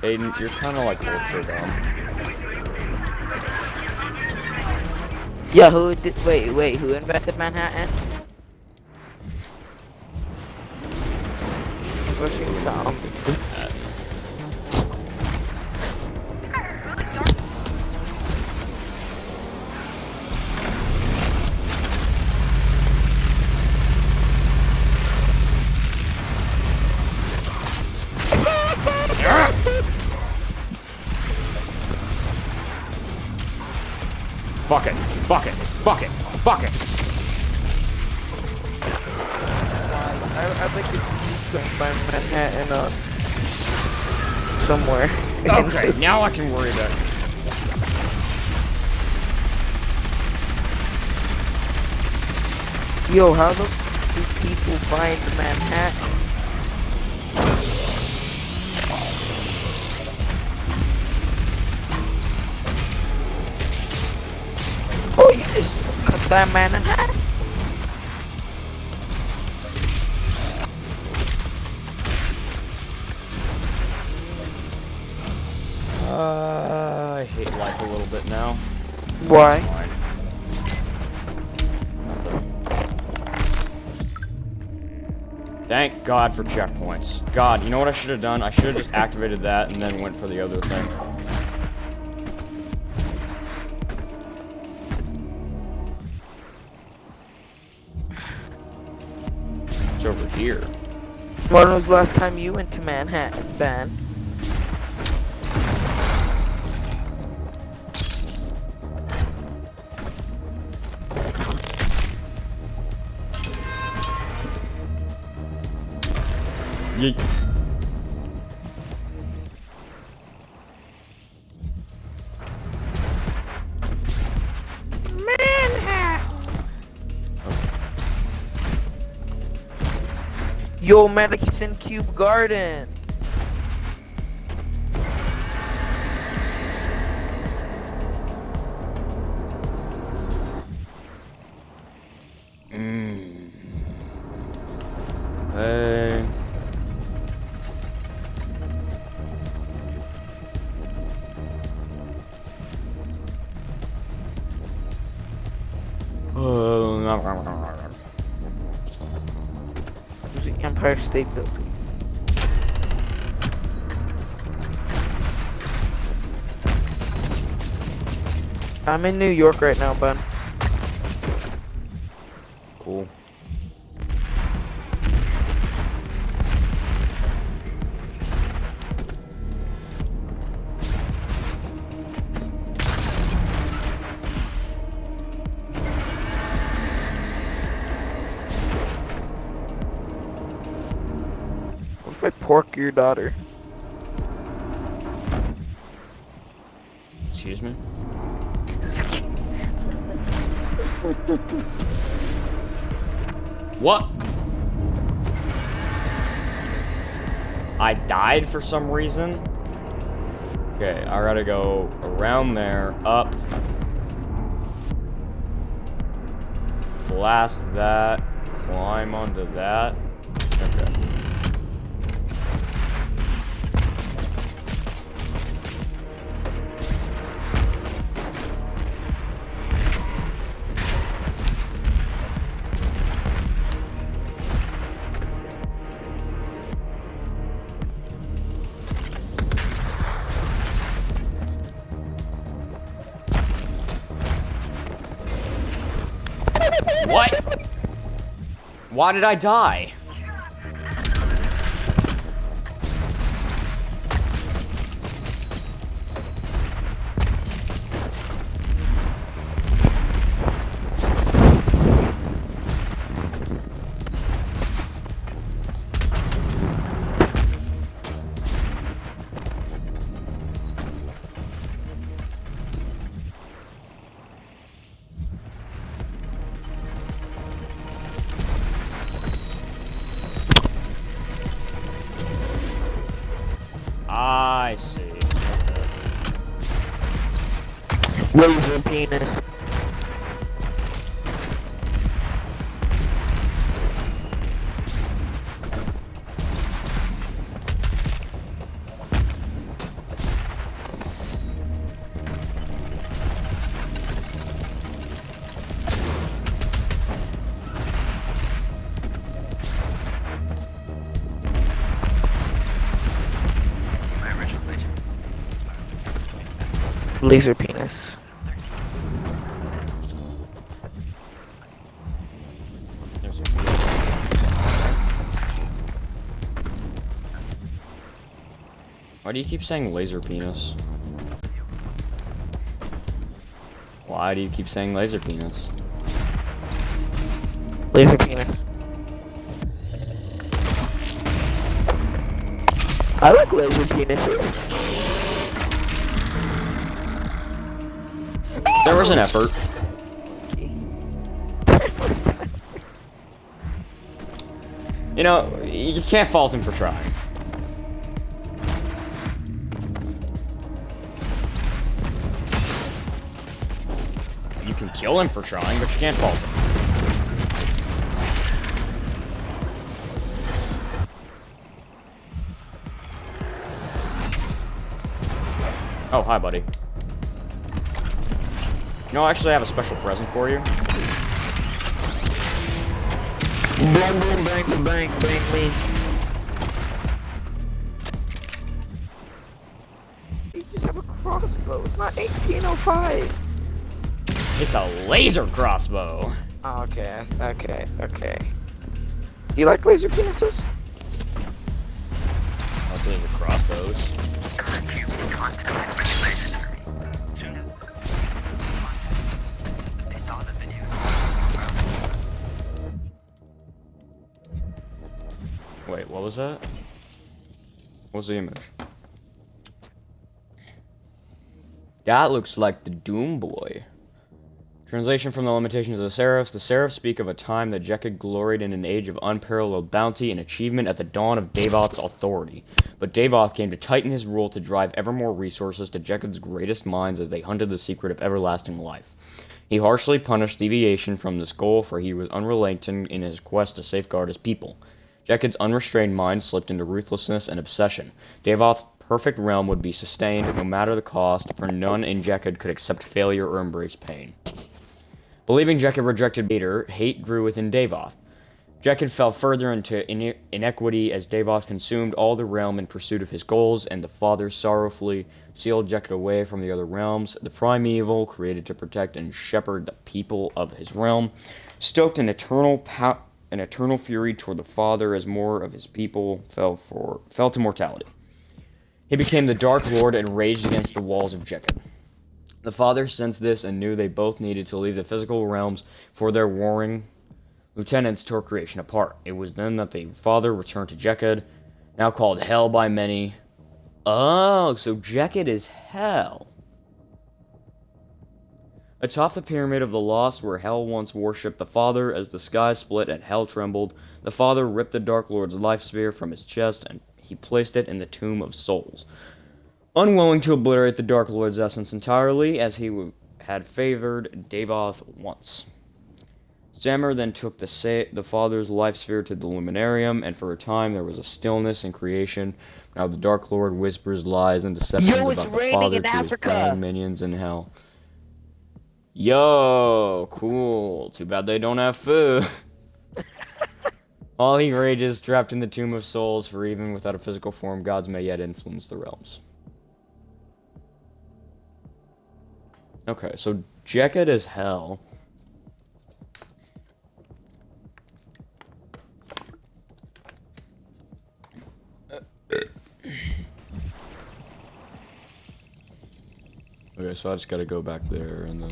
Aiden, you're kind of like ultra dumb. Yeah, who did, wait, wait, who invented Manhattan? Rushing sound. Bucket, bucket. I, I think it's find Manhattan uh, somewhere. Okay, now I can worry about. it. Yo, how the do people find Manhattan? Man? Uh, I hate life a little bit now. Why? Thank God for checkpoints. God, you know what I should have done? I should have just activated that and then went for the other thing. Here. When was the last time you went to Manhattan, Ben? Yeet. Yo, Madison Cube Garden. I'm in New York right now, bud. Pork your daughter? Excuse me? What? I died for some reason? Okay, I gotta go around there, up. Blast that, climb onto that. Why did I die? Why do you keep saying laser penis? Why do you keep saying laser penis? Laser penis. I like laser penises. There was an effort. You know, you can't fault him for trying. Kill him for trying, but you can't fault him. Oh, hi, buddy. No, actually, I have a special present for you. Boom, boom, bang, boom, bang, bang me. You just have a crossbow. It's not 1805. It's a laser crossbow. Oh, okay, okay, okay. You like laser penises? I like laser crossbows. Wait, what was that? What was the image? That looks like the Doom Boy. Translation from the Limitations of the Seraphs. The Seraphs speak of a time that Jekkad gloried in an age of unparalleled bounty and achievement at the dawn of Davoth's authority. But Davoth came to tighten his rule to drive ever more resources to Jekkad's greatest minds as they hunted the secret of everlasting life. He harshly punished deviation from this goal, for he was unrelenting in his quest to safeguard his people. Jekkad's unrestrained mind slipped into ruthlessness and obsession. Davoth's perfect realm would be sustained no matter the cost, for none in Jekkad could accept failure or embrace pain. Believing Jekkad rejected Vader, hate grew within Davoth. Jekyll fell further into ine- inequity as Davoth consumed all the realm in pursuit of his goals, and the father sorrowfully sealed Jekyll away from the other realms. The primeval, created to protect and shepherd the people of his realm, stoked an eternal an eternal fury toward the father as more of his people fell for fell to mortality. He became the Dark Lord and raged against the walls of Jekyll. The father sensed this and knew they both needed to leave the physical realms for their warring lieutenants tore creation apart. It was then that the father returned to Jekkad, now called Hell by many. Oh, so Jekkad is Hell. Atop the Pyramid of the Lost, where Hell once worshipped the Father, as the sky split and Hell trembled, the Father ripped the Dark Lord's life sphere from his chest and he placed it in the Tomb of Souls. Unwilling to obliterate the Dark Lord's essence entirely, as he had favored Davoth once. Samur then took the, sa- the Father's life sphere to the Luminarium, and for a time there was a stillness in creation. Now the Dark Lord whispers lies and deceptions Yo, about the Father to Africa! his minions in hell. Yo, cool. Too bad they don't have food. All he rages, trapped in the Tomb of Souls, for even without a physical form, gods may yet influence the realms. Okay, so jacket is hell. Okay, so I just gotta go back there and then.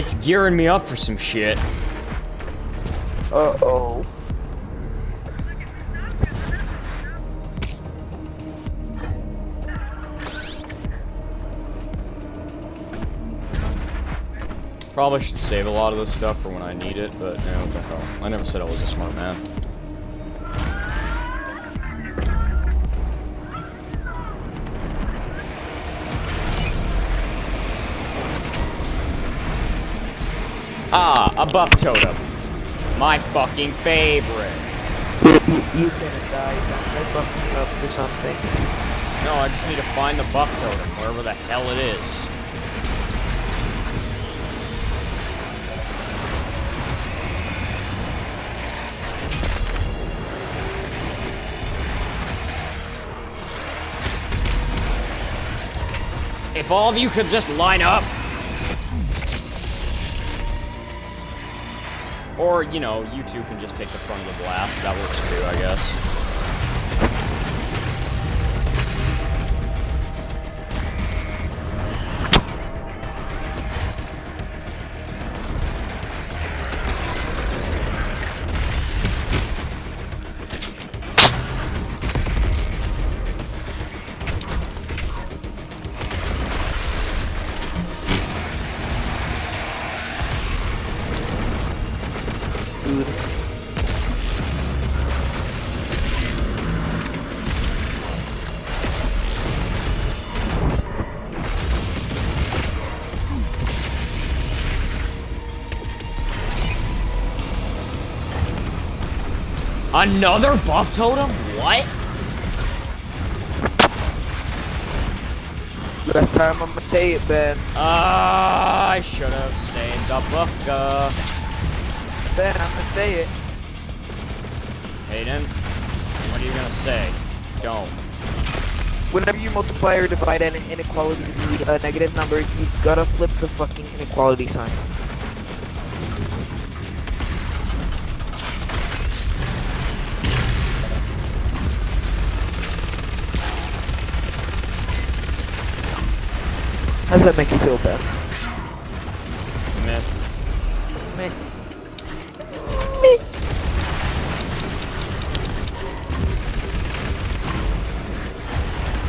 It's gearing me up for some shit. Uh oh. Probably should save a lot of this stuff for when I need it, but know, what the hell. I never said I was a smart man. A buff totem. My fucking favorite. You, you, you gonna die. I fucked up or something. No, I just need to find the buff totem, wherever the hell it is. If all of you could just line up. Or, you know, you two can just take the front of the blast. That works too, I guess. Another buff totem? What? Last time I'ma say it, Ben. Ah, I should have saved the buffka. Ben, I'ma say it. Hayden, what are you gonna say? Don't. Whenever you multiply or divide an inequality to a negative number, you gotta flip the fucking inequality sign. How does that make you feel, Ben? Meh. Meh.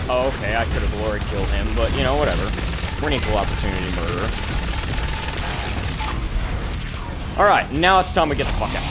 Oh, okay, I could have glory killed him, but you know, whatever. We're an equal opportunity murderer. Alright, now it's time we get the fuck out.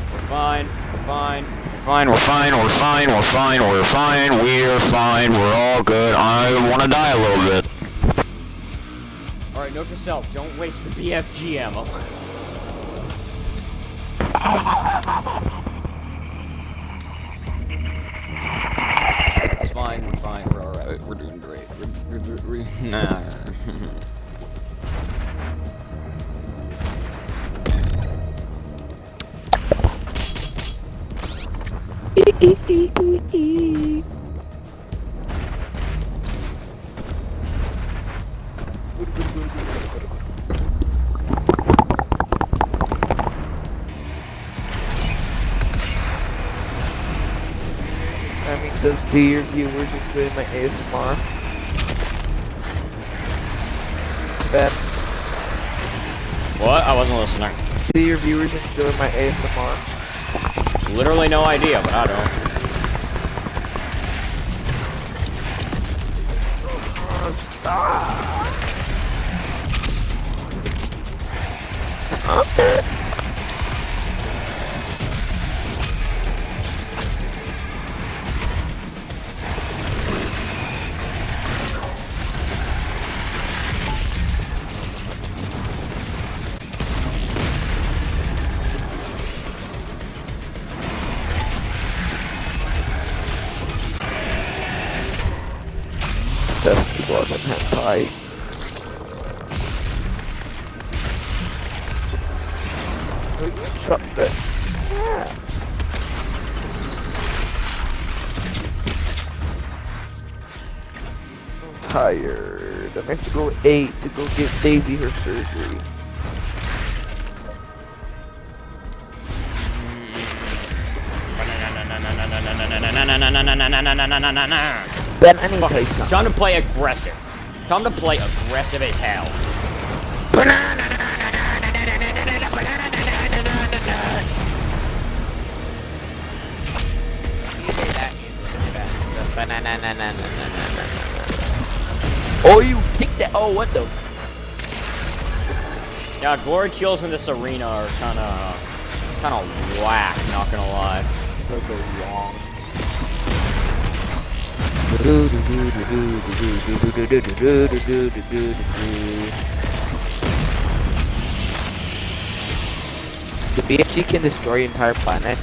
we're fine, we're fine, Fine, we're fine, we're fine, we're fine, we're fine, we're fine, we're all good. I wanna die a little bit. Alright, note to self, don't waste the BFG ammo. viewers enjoy my ASMR? Literally no idea, but I don't. 8 to go get Daisy her surgery. Ben, I need okay, to Time to play aggressive. Time to play aggressive as hell. Banana, banana, banana, banana. Oh, you kicked that. Oh, what the? Yeah, glory kills in this arena are kind of, kind of whack. Not gonna lie. So go wrong. The BFG can destroy entire planet.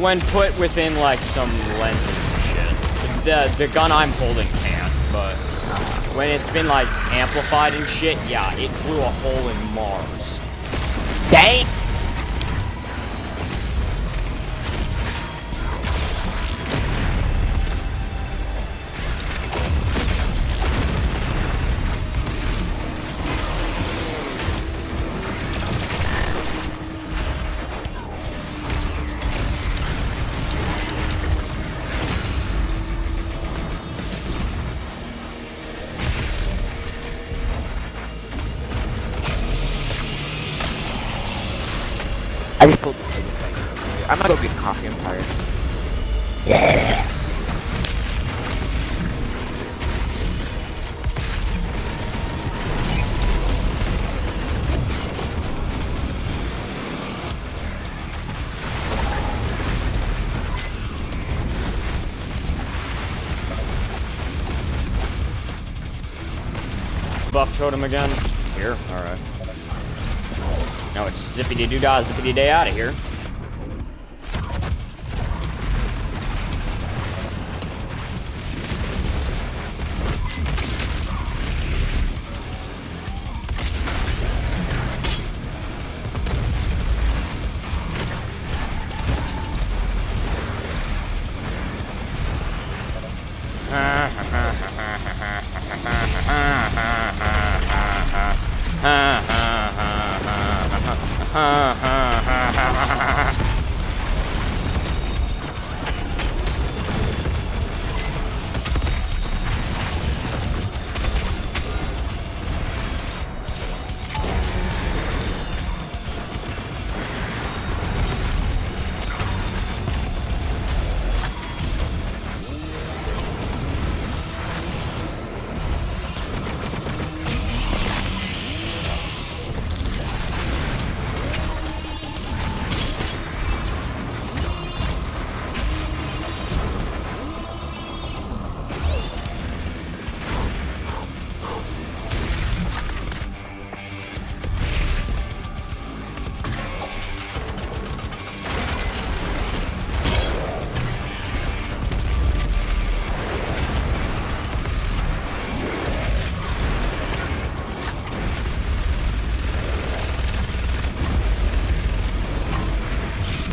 When put within like some lenses and shit, the the gun I'm holding when it's been like amplified and shit, yeah, it blew a hole in Mars. Dang! Zippity doo dah, zippity day out of here.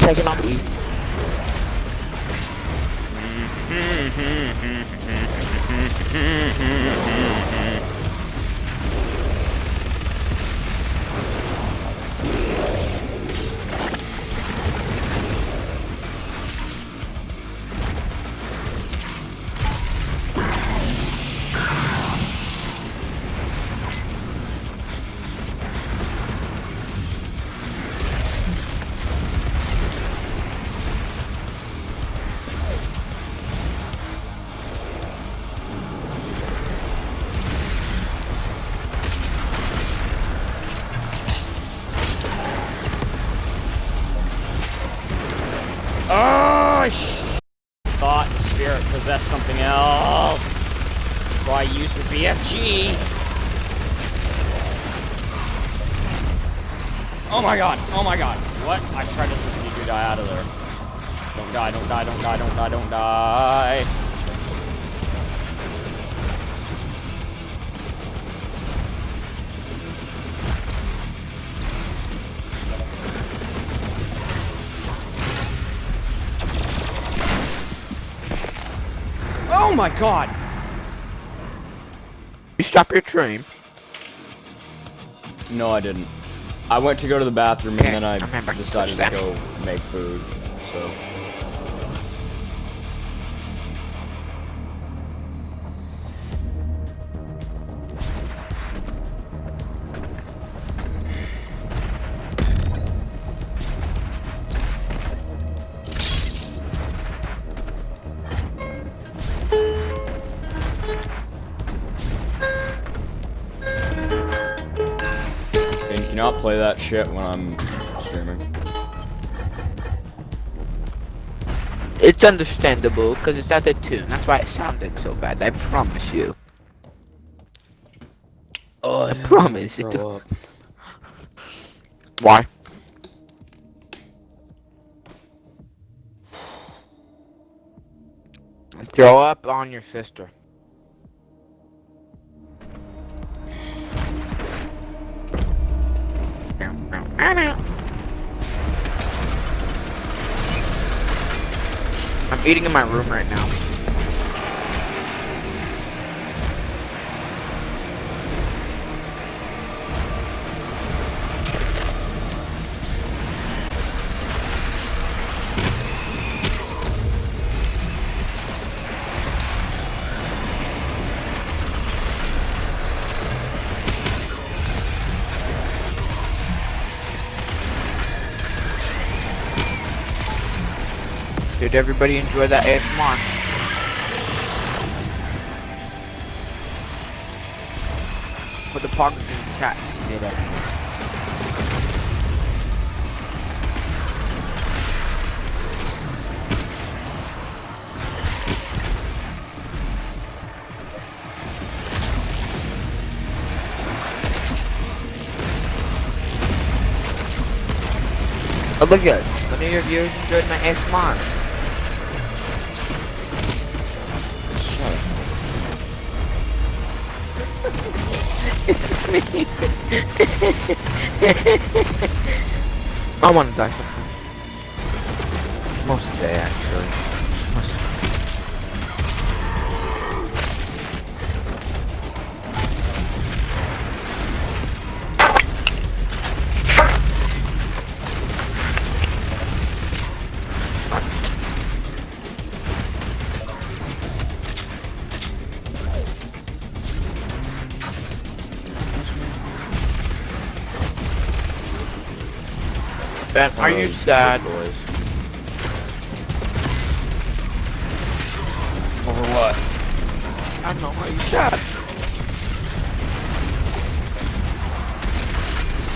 Taking on the Oh, my god! You stop your train. No, I didn't. I went to go to the bathroom Okay, and then I I decided to go make food. So. That shit when I'm streaming. It's understandable because it's out of tune. That's why it sounded so bad. I promise you. Oh, I promise. It up. Why? Throw up on your sister. I'm eating in my room right now. Did everybody enjoy that ASMR? Put the pockets in the chat. It. Oh, look at None of your viewers enjoyed my ASMR. Me. I want to die sometime. Most of the day, actually. Are you sad? Boys. Over what? I don't know, are you sad?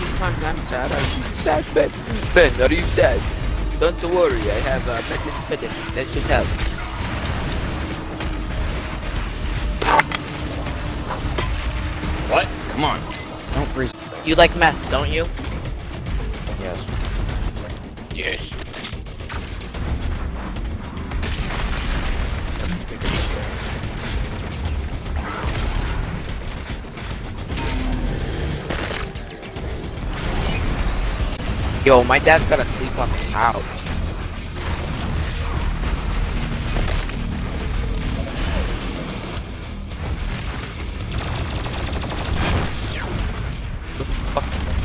Sometimes I'm sad. Are you sad, Ben? Ben, are you sad? Don't worry, I have a uh, methamphetamine. That should help. What? Come on. Don't freeze. You like meth, don't you? Yo, my dad's gotta sleep on the couch.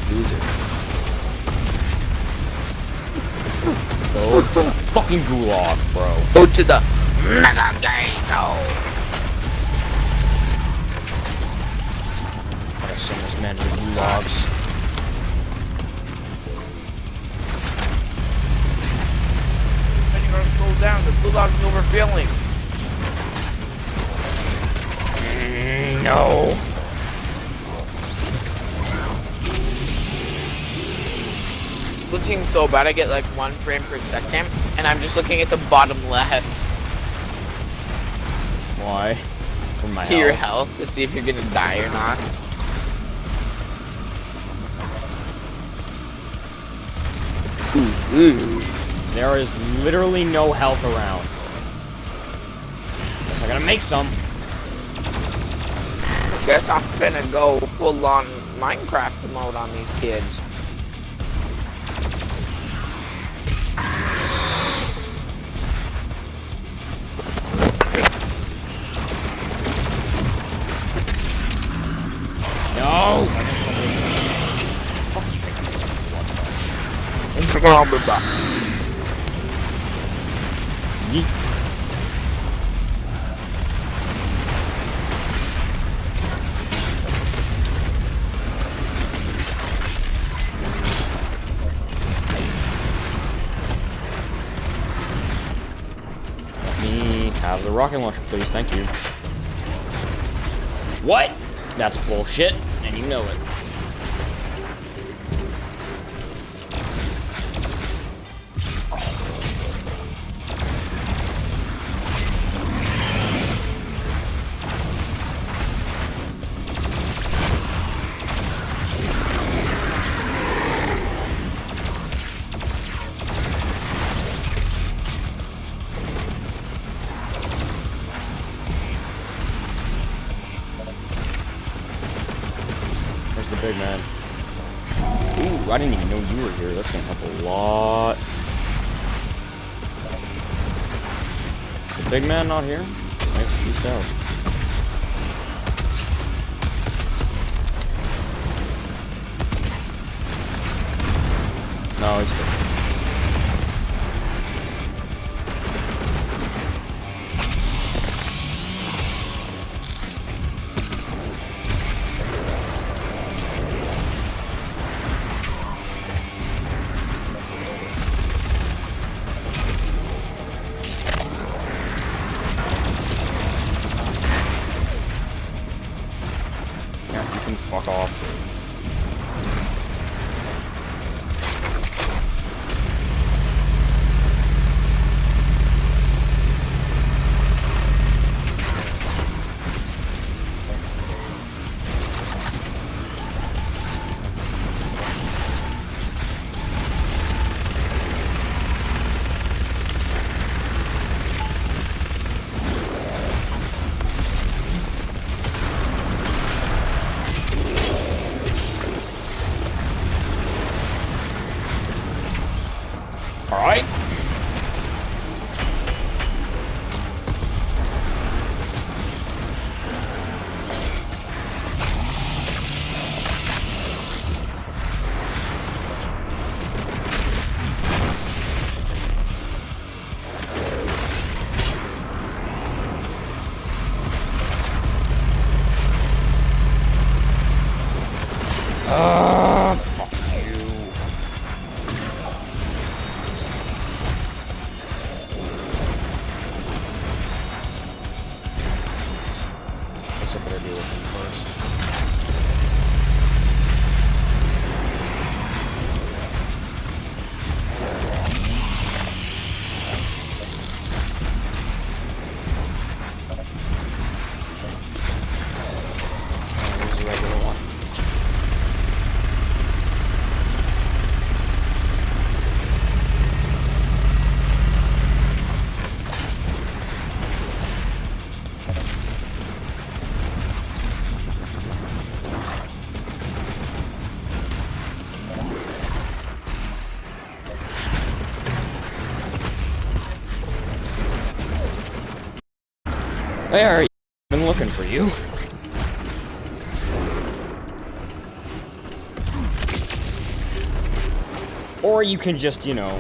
Loser. Go to the fucking gulag, bro. Go to the mega gato. Gotta send this man to the gulags. Mm, no. Glitching so bad I get like one frame per second, and I'm just looking at the bottom left Why? For my to your health. health to see if you're gonna die or not. Ooh, ooh. There is literally no health around. Guess I gotta make some. Guess I'm finna go full on Minecraft mode on these kids. No! Be back. Rocket launcher, please. Thank you. What? That's bullshit, and you know it. Not here? There, I've been looking for you. Or you can just, you know,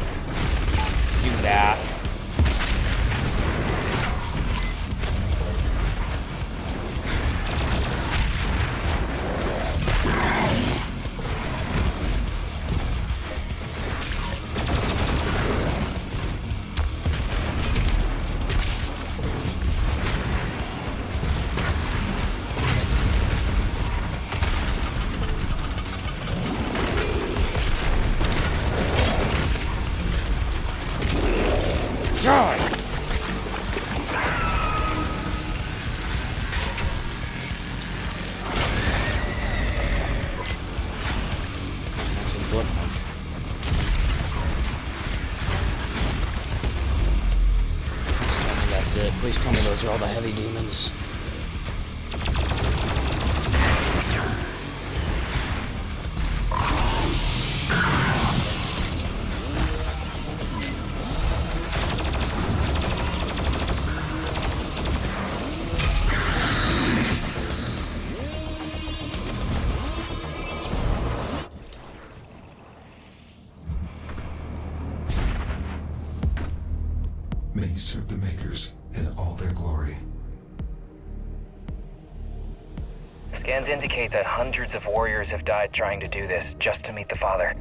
indicate that hundreds of warriors have died trying to do this just to meet the Father.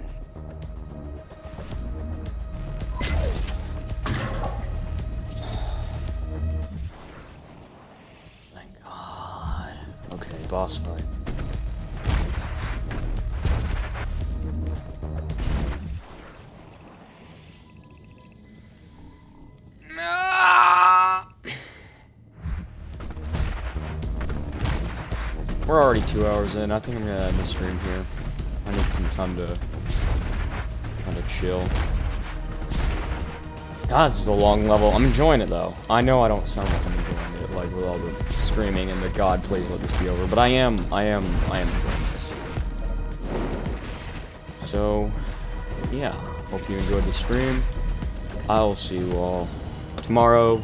Hours in. I think I'm gonna end the stream here. I need some time to kind of chill. God, this is a long level. I'm enjoying it though. I know I don't sound like I'm enjoying it, like with all the screaming and the God, please let this be over. But I am, I am, I am enjoying this. So, yeah. Hope you enjoyed the stream. I'll see you all tomorrow.